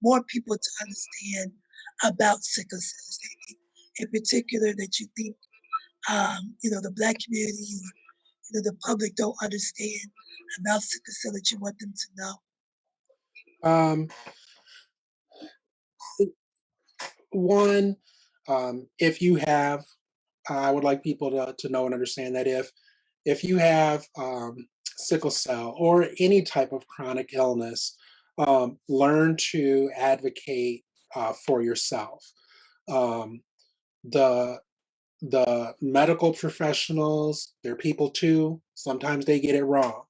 more people to understand about sickle cell? In particular that you think um, you know the black community you know the public don't understand about sickle cell that you want them to know? um one um if you have i would like people to, to know and understand that if if you have um sickle cell or any type of chronic illness um learn to advocate uh, for yourself um the the medical professionals, they're people too. Sometimes they get it wrong.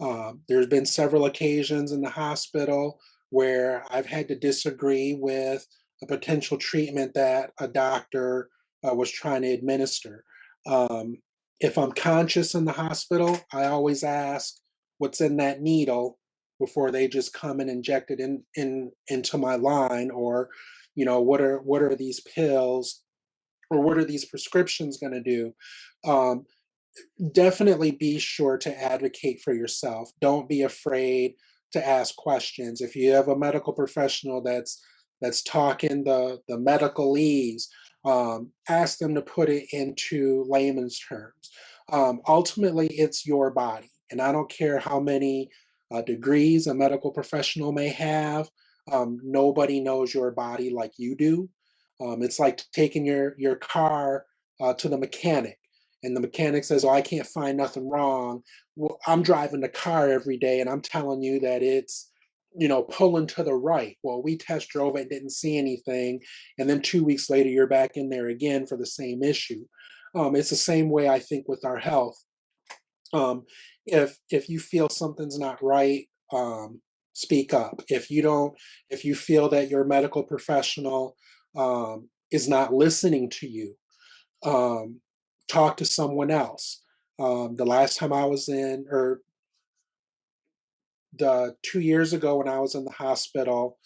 Um, there's been several occasions in the hospital where I've had to disagree with a potential treatment that a doctor uh, was trying to administer. Um, if I'm conscious in the hospital, I always ask what's in that needle before they just come and inject it in, in into my line or you know what are what are these pills or what are these prescriptions going to do? Um, definitely be sure to advocate for yourself. Don't be afraid to ask questions. If you have a medical professional that's that's talking the the medicalese um, ask them to put it into layman's terms um, ultimately it's your body and i don't care how many uh, degrees a medical professional may have um, nobody knows your body like you do um, it's like taking your your car uh, to the mechanic, and the mechanic says, "Oh, I can't find nothing wrong." Well, I'm driving the car every day, and I'm telling you that it's you know pulling to the right. Well, we test drove it, didn't see anything, and then two weeks later, you're back in there again for the same issue. Um, it's the same way I think with our health. Um, if if you feel something's not right, um, speak up. If you don't, if you feel that your medical professional um, is not listening to you, um, talk to someone else. Um, the last time I was in, or the two years ago when I was in the hospital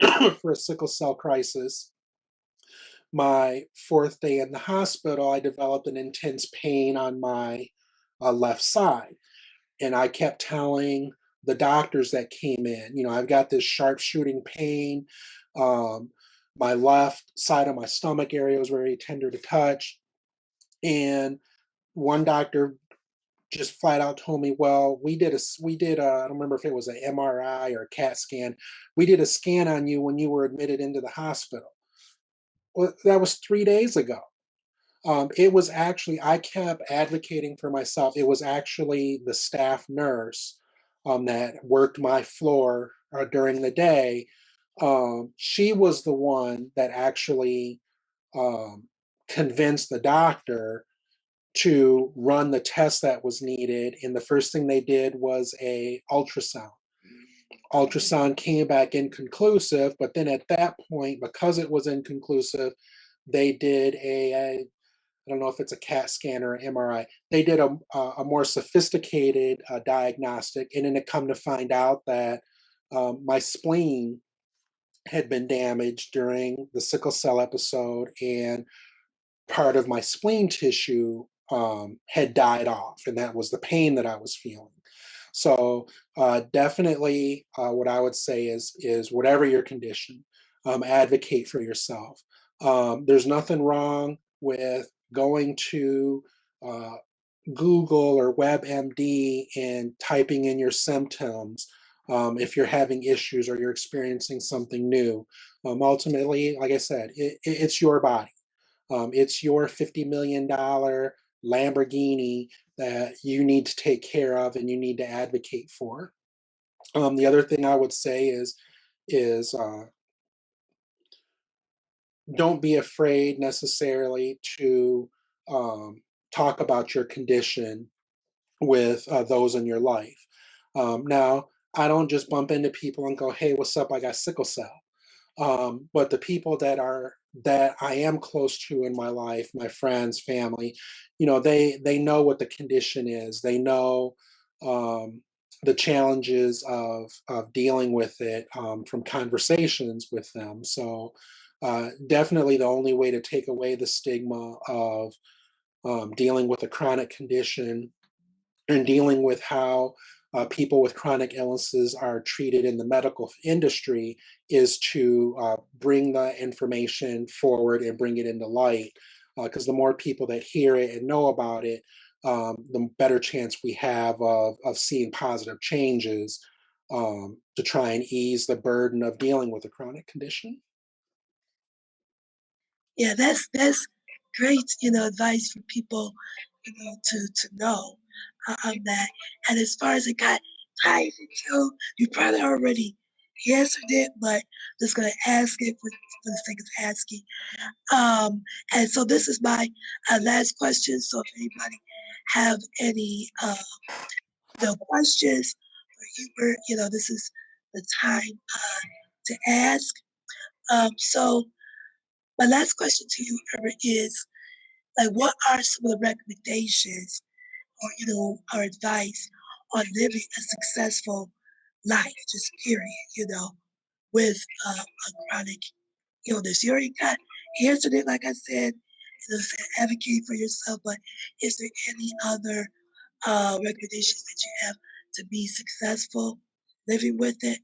for a sickle cell crisis, my fourth day in the hospital, I developed an intense pain on my uh, left side. And I kept telling the doctors that came in, you know, I've got this sharp shooting pain. Um, my left side of my stomach area was very tender to touch. And one doctor just flat out told me, well, we did a, we did a, I don't remember if it was an MRI or a CAT scan. We did a scan on you when you were admitted into the hospital. Well, that was three days ago. Um, it was actually, I kept advocating for myself. It was actually the staff nurse um, that worked my floor uh, during the day. Um, she was the one that actually um, convinced the doctor to run the test that was needed. And the first thing they did was a ultrasound. Ultrasound came back inconclusive, but then at that point, because it was inconclusive, they did a, a I don't know if it's a CAT scan or an MRI. They did a, a more sophisticated uh, diagnostic, and then it come to find out that um, my spleen had been damaged during the sickle cell episode, and part of my spleen tissue um, had died off, and that was the pain that I was feeling. So uh, definitely, uh, what I would say is is whatever your condition, um, advocate for yourself. Um, there's nothing wrong with going to uh, Google or WebMD and typing in your symptoms um, if you're having issues or you're experiencing something new. Um, ultimately, like I said, it, it's your body. Um, it's your $50 million Lamborghini that you need to take care of and you need to advocate for. Um, the other thing I would say is, is uh, don't be afraid necessarily to um, talk about your condition with uh, those in your life. Um, now, I don't just bump into people and go, "Hey, what's up? I got sickle cell." Um, but the people that are that I am close to in my life, my friends, family, you know, they they know what the condition is. They know um, the challenges of of dealing with it um, from conversations with them. So uh, definitely the only way to take away the stigma of um, dealing with a chronic condition and dealing with how uh, people with chronic illnesses are treated in the medical industry is to uh, bring the information forward and bring it into light. Because uh, the more people that hear it and know about it, um, the better chance we have of, of seeing positive changes um, to try and ease the burden of dealing with a chronic condition. Yeah, that's that's great, you know, advice for people, you know, to to know uh, on that. And as far as it got ties into, you probably already answered it, but just gonna ask it for, for the sake of asking. Um, and so this is my uh, last question. So if anybody have any uh, no questions or humor, you know, this is the time uh, to ask. Um, so my last question to you, Herbert, is like, what are some of the recommendations or, you know, our advice on living a successful life, just period, you know, with uh, a chronic illness? You already got answered it, like I said, advocate for yourself, but is there any other uh, recommendations that you have to be successful living with it?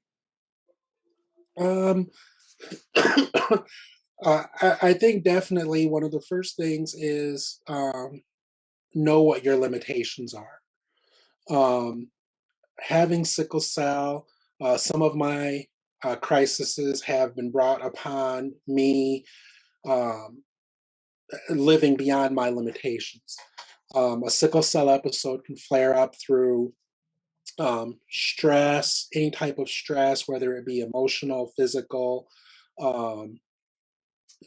Um, uh, I, I, think definitely one of the first things is um, know what your limitations are. Um, having sickle cell, uh, some of my uh, crises have been brought upon me um, living beyond my limitations. Um, a sickle cell episode can flare up through um, stress, any type of stress, whether it be emotional, physical, um,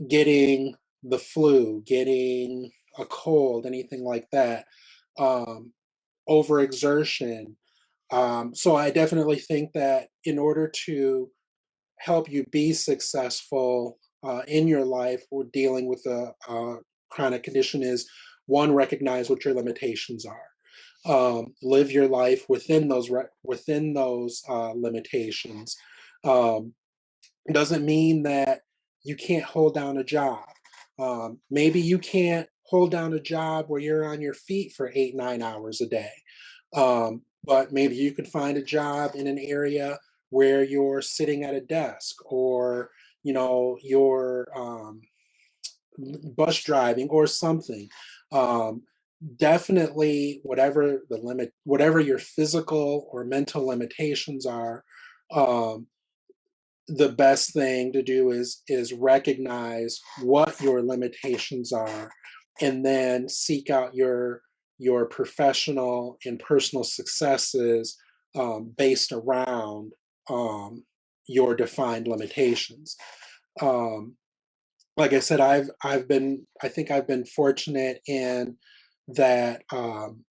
getting the flu, getting a cold, anything like that, um, overexertion. Um, so I definitely think that in order to help you be successful uh, in your life or dealing with a, a, chronic condition is one, recognize what your limitations are. Um, live your life within those within those uh, limitations. Um, doesn't mean that you can't hold down a job. Um, maybe you can't hold down a job where you're on your feet for eight, nine hours a day. Um, but maybe you could find a job in an area where you're sitting at a desk or, you know, you're um, bus driving or something. Um, definitely whatever the limit, whatever your physical or mental limitations are, um, the best thing to do is is recognize what your limitations are and then seek out your your professional and personal successes um, based around um, your defined limitations um, like i said i've i've been i think i've been fortunate in that um,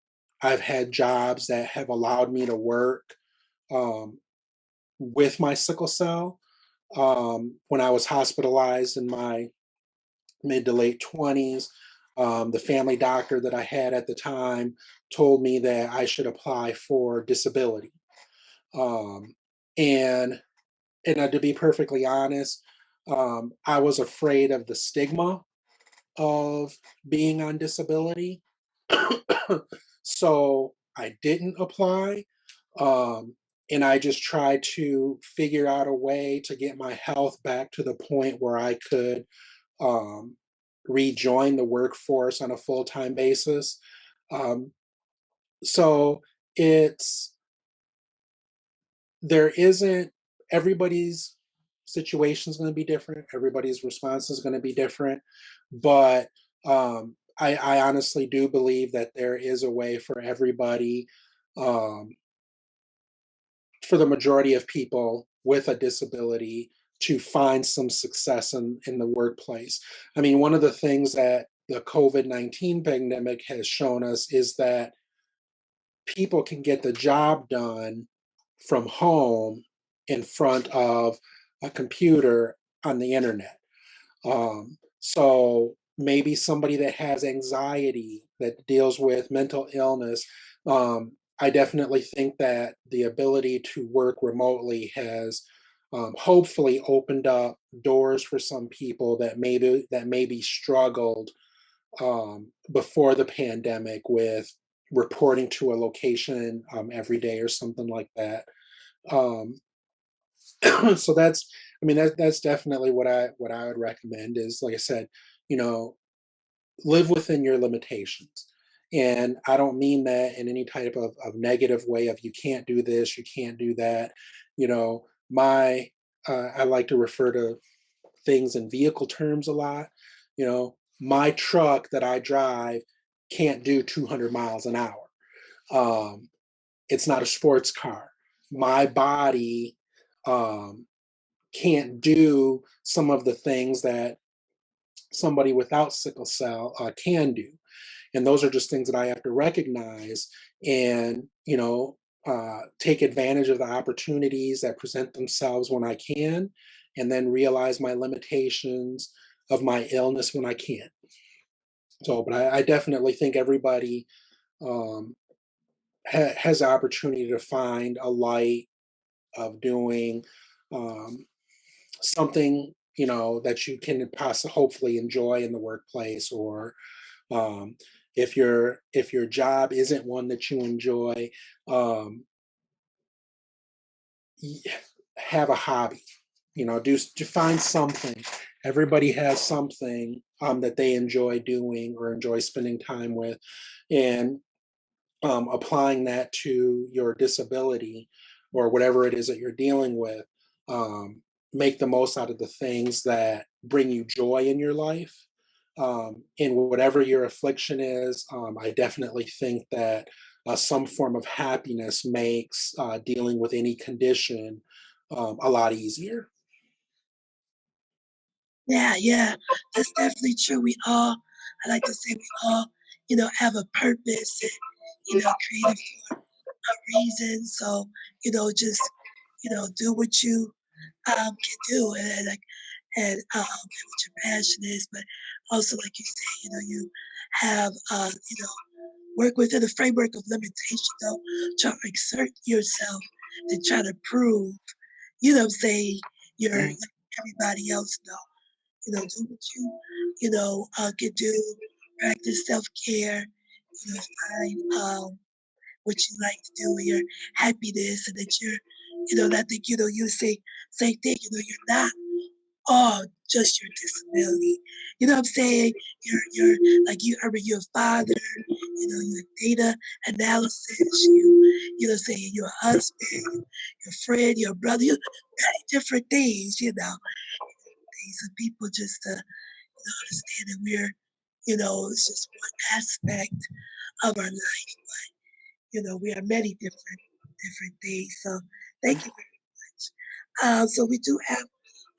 i've had jobs that have allowed me to work um, with my sickle cell um, when I was hospitalized in my mid to late 20s. Um, the family doctor that I had at the time told me that I should apply for disability. Um, and and uh, to be perfectly honest, um, I was afraid of the stigma of being on disability. so I didn't apply. Um, and I just tried to figure out a way to get my health back to the point where I could um, rejoin the workforce on a full time basis. Um, so it's there isn't everybody's situation is going to be different. Everybody's response is going to be different, but um, I, I honestly do believe that there is a way for everybody um, for the majority of people with a disability to find some success in, in the workplace. I mean, one of the things that the COVID 19 pandemic has shown us is that people can get the job done from home in front of a computer on the internet. Um, so maybe somebody that has anxiety, that deals with mental illness, um, I definitely think that the ability to work remotely has um, hopefully opened up doors for some people that maybe that maybe struggled um, before the pandemic with reporting to a location um, every day or something like that. Um, so that's, I mean, that, that's definitely what I what I would recommend is, like I said, you know, live within your limitations. And I don't mean that in any type of, of negative way of you can't do this, you can't do that. You know, my, uh, I like to refer to things in vehicle terms a lot. You know, my truck that I drive can't do 200 miles an hour. Um, it's not a sports car. My body um, can't do some of the things that somebody without sickle cell uh, can do and those are just things that i have to recognize and you know uh, take advantage of the opportunities that present themselves when i can and then realize my limitations of my illness when i can't. So but i, I definitely think everybody um, ha- has the opportunity to find a light of doing um, something you know that you can possibly hopefully enjoy in the workplace or um, if your if your job isn't one that you enjoy um, have a hobby you know do, find something. Everybody has something um, that they enjoy doing or enjoy spending time with and um, applying that to your disability or whatever it is that you're dealing with um, make the most out of the things that bring you joy in your life um, in whatever your affliction is, um, I definitely think that uh, some form of happiness makes uh, dealing with any condition um, a lot easier. Yeah, yeah, that's definitely true. We all, I like to say, we all, you know, have a purpose and, you know, created for a reason. So, you know, just, you know, do what you um, can do. And like, and um, what your passion is, but also, like you say, you know, you have, uh, you know, work within the framework of limitation, though, try to exert yourself to try to prove, you know, say you're like everybody else, though. you know, do what you, you know, uh, can do, practice self-care, you know, find um, what you like to do when you're happiness and that you're, you know, and I think, you know, you say same thing, you know, you're not all just your disability. You know what I'm saying? You're you're like you I mean you're a father, you know, you're data analysis, you you know what I'm saying, you're a husband, your friend, your brother, you many different things, you know. Things people just uh, you know, understand that we're, you know, it's just one aspect of our life, but you know, we are many different different things. So thank you very much. Uh, so we do have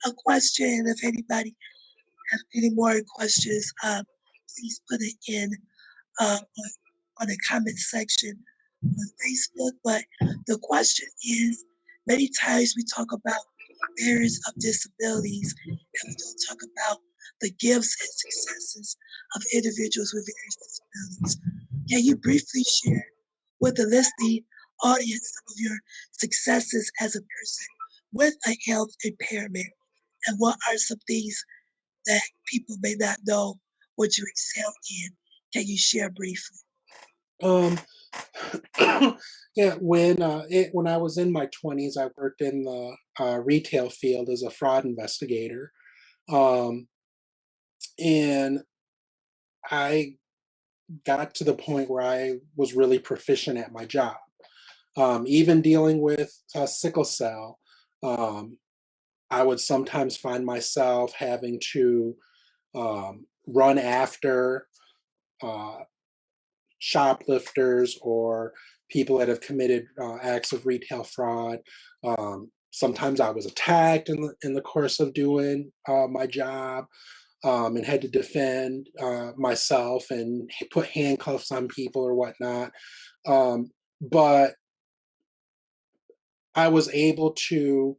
a question. If anybody has any more questions, uh, please put it in uh, on, on the comment section on Facebook. But the question is, many times we talk about barriers of disabilities, and we don't talk about the gifts and successes of individuals with various disabilities. Can you briefly share with the listening audience some of your successes as a person with a health impairment? And what are some things that people may not know what you excel in? Can you share briefly? Um, yeah, when uh, it, when I was in my twenties, I worked in the uh, retail field as a fraud investigator, um, and I got to the point where I was really proficient at my job. Um, even dealing with uh, sickle cell, um, I would sometimes find myself having to um, run after uh, shoplifters or people that have committed uh, acts of retail fraud. Um, sometimes I was attacked in the, in the course of doing uh, my job um, and had to defend uh, myself and put handcuffs on people or whatnot. Um, but I was able to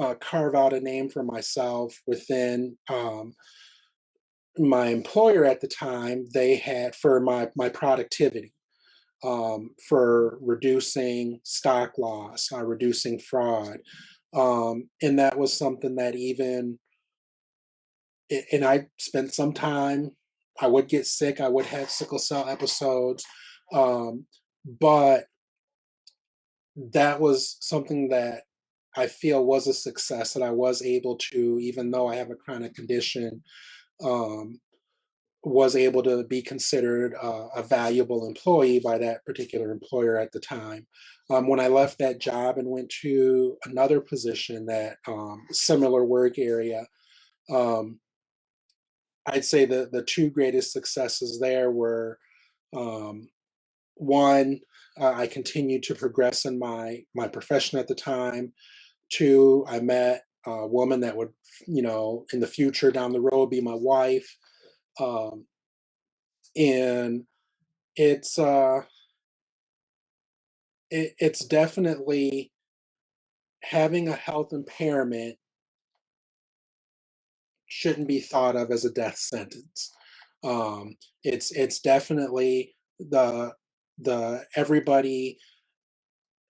uh, carve out a name for myself within um, my employer at the time. They had for my my productivity, um, for reducing stock loss, uh, reducing fraud, um, and that was something that even and I spent some time. I would get sick. I would have sickle cell episodes, um, but that was something that I feel was a success that I was able to, even though I have a chronic condition, um, was able to be considered uh, a valuable employee by that particular employer at the time. Um, when I left that job and went to another position that um, similar work area, um, I'd say the the two greatest successes there were um, one, uh, I continued to progress in my my profession at the time. Two, I met a woman that would, you know, in the future down the road be my wife. Um, and it's uh it, it's definitely having a health impairment shouldn't be thought of as a death sentence. Um, it's it's definitely the the everybody.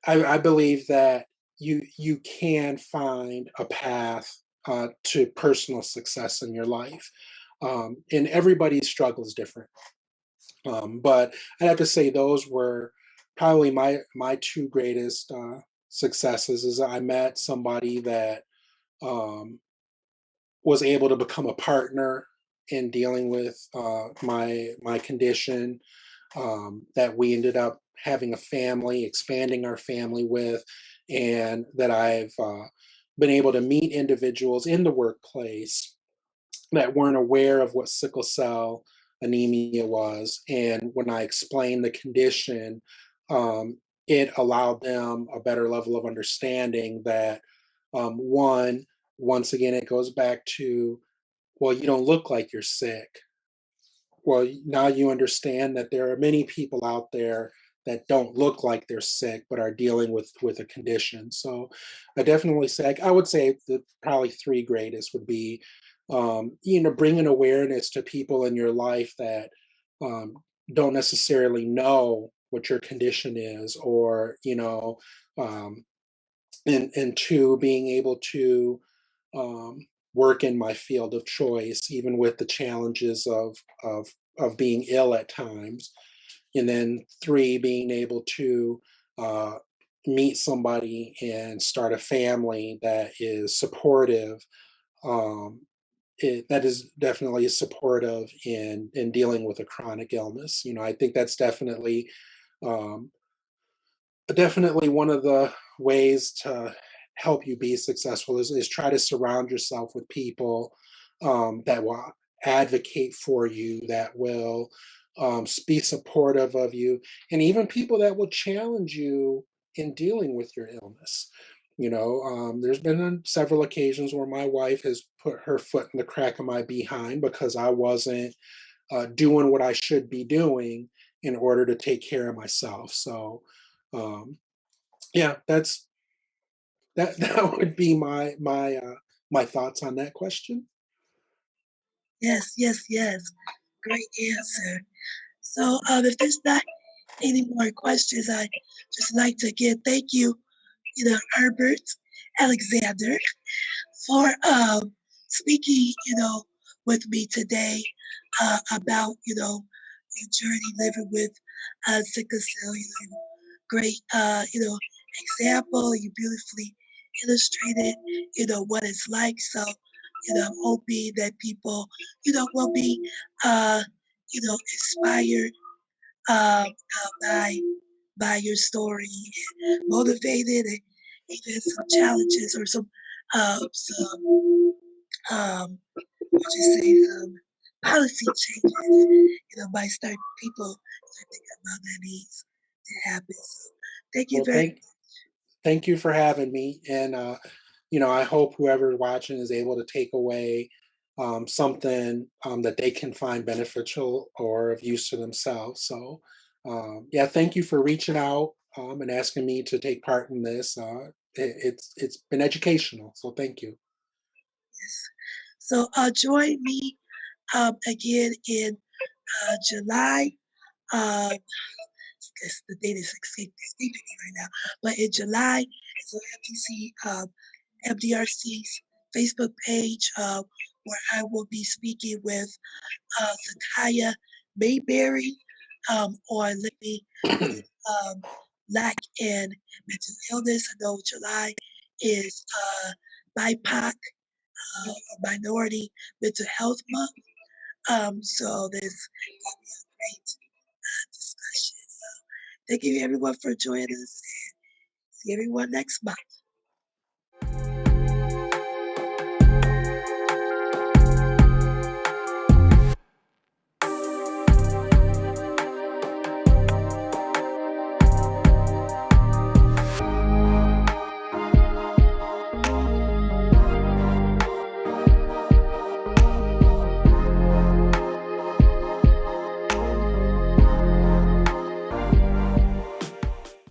I, I believe that you you can find a path uh, to personal success in your life, um, and everybody's struggle is different. Um, but I have to say those were probably my my two greatest uh, successes. Is I met somebody that um, was able to become a partner in dealing with uh, my my condition. Um, that we ended up having a family, expanding our family with, and that I've uh, been able to meet individuals in the workplace that weren't aware of what sickle cell anemia was. And when I explained the condition, um, it allowed them a better level of understanding that um, one, once again, it goes back to, well, you don't look like you're sick. Well, now you understand that there are many people out there that don't look like they're sick but are dealing with with a condition. So I definitely say I would say the probably three greatest would be um, you know bringing awareness to people in your life that um, don't necessarily know what your condition is or you know um, and and two being able to um, work in my field of choice, even with the challenges of of of being ill at times. And then three, being able to uh, meet somebody and start a family that is supportive um, it, that is definitely supportive in in dealing with a chronic illness. You know, I think that's definitely um, definitely one of the ways to help you be successful is, is try to surround yourself with people um, that will advocate for you, that will um, be supportive of you, and even people that will challenge you in dealing with your illness. You know, um, there's been several occasions where my wife has put her foot in the crack of my behind because I wasn't uh, doing what I should be doing in order to take care of myself. So, um, yeah, that's that. That would be my my uh, my thoughts on that question. Yes, yes, yes. Great answer. So, um, if there's not any more questions, I just like to again thank you, you know, Herbert Alexander, for um, speaking, you know, with me today uh, about, you know, your journey living with uh, sickle cell. You know, great, uh, you know, example. You beautifully illustrated, you know, what it's like. So, you know, I'm hoping that people, you know, will be, uh, you know, inspired um, uh, by by your story, and motivated, and even some challenges or some uh, some um, what you say some policy changes. You know, by start people start thinking about that needs to happen. So, thank you Well, very thank thank you for having me, and uh, you know, I hope whoever's watching is able to take away um, something um, that they can find beneficial or of use to themselves. So, um, yeah, thank you for reaching out um, and asking me to take part in this. Uh, it, it's it's been educational, so thank you. Yes. So, uh, join me um, again in uh, July. Uh, the date is escaping me right now. But in July, so FTC, um, MDRC's Facebook page, uh, where I will be speaking with uh, Zakaya Mayberry um, on living um, Black and mental illness. I know July is uh, BIPOC uh, or Minority Mental Health Month. Um, so going to be a great uh, discussion. So thank you everyone for joining us. See everyone next month.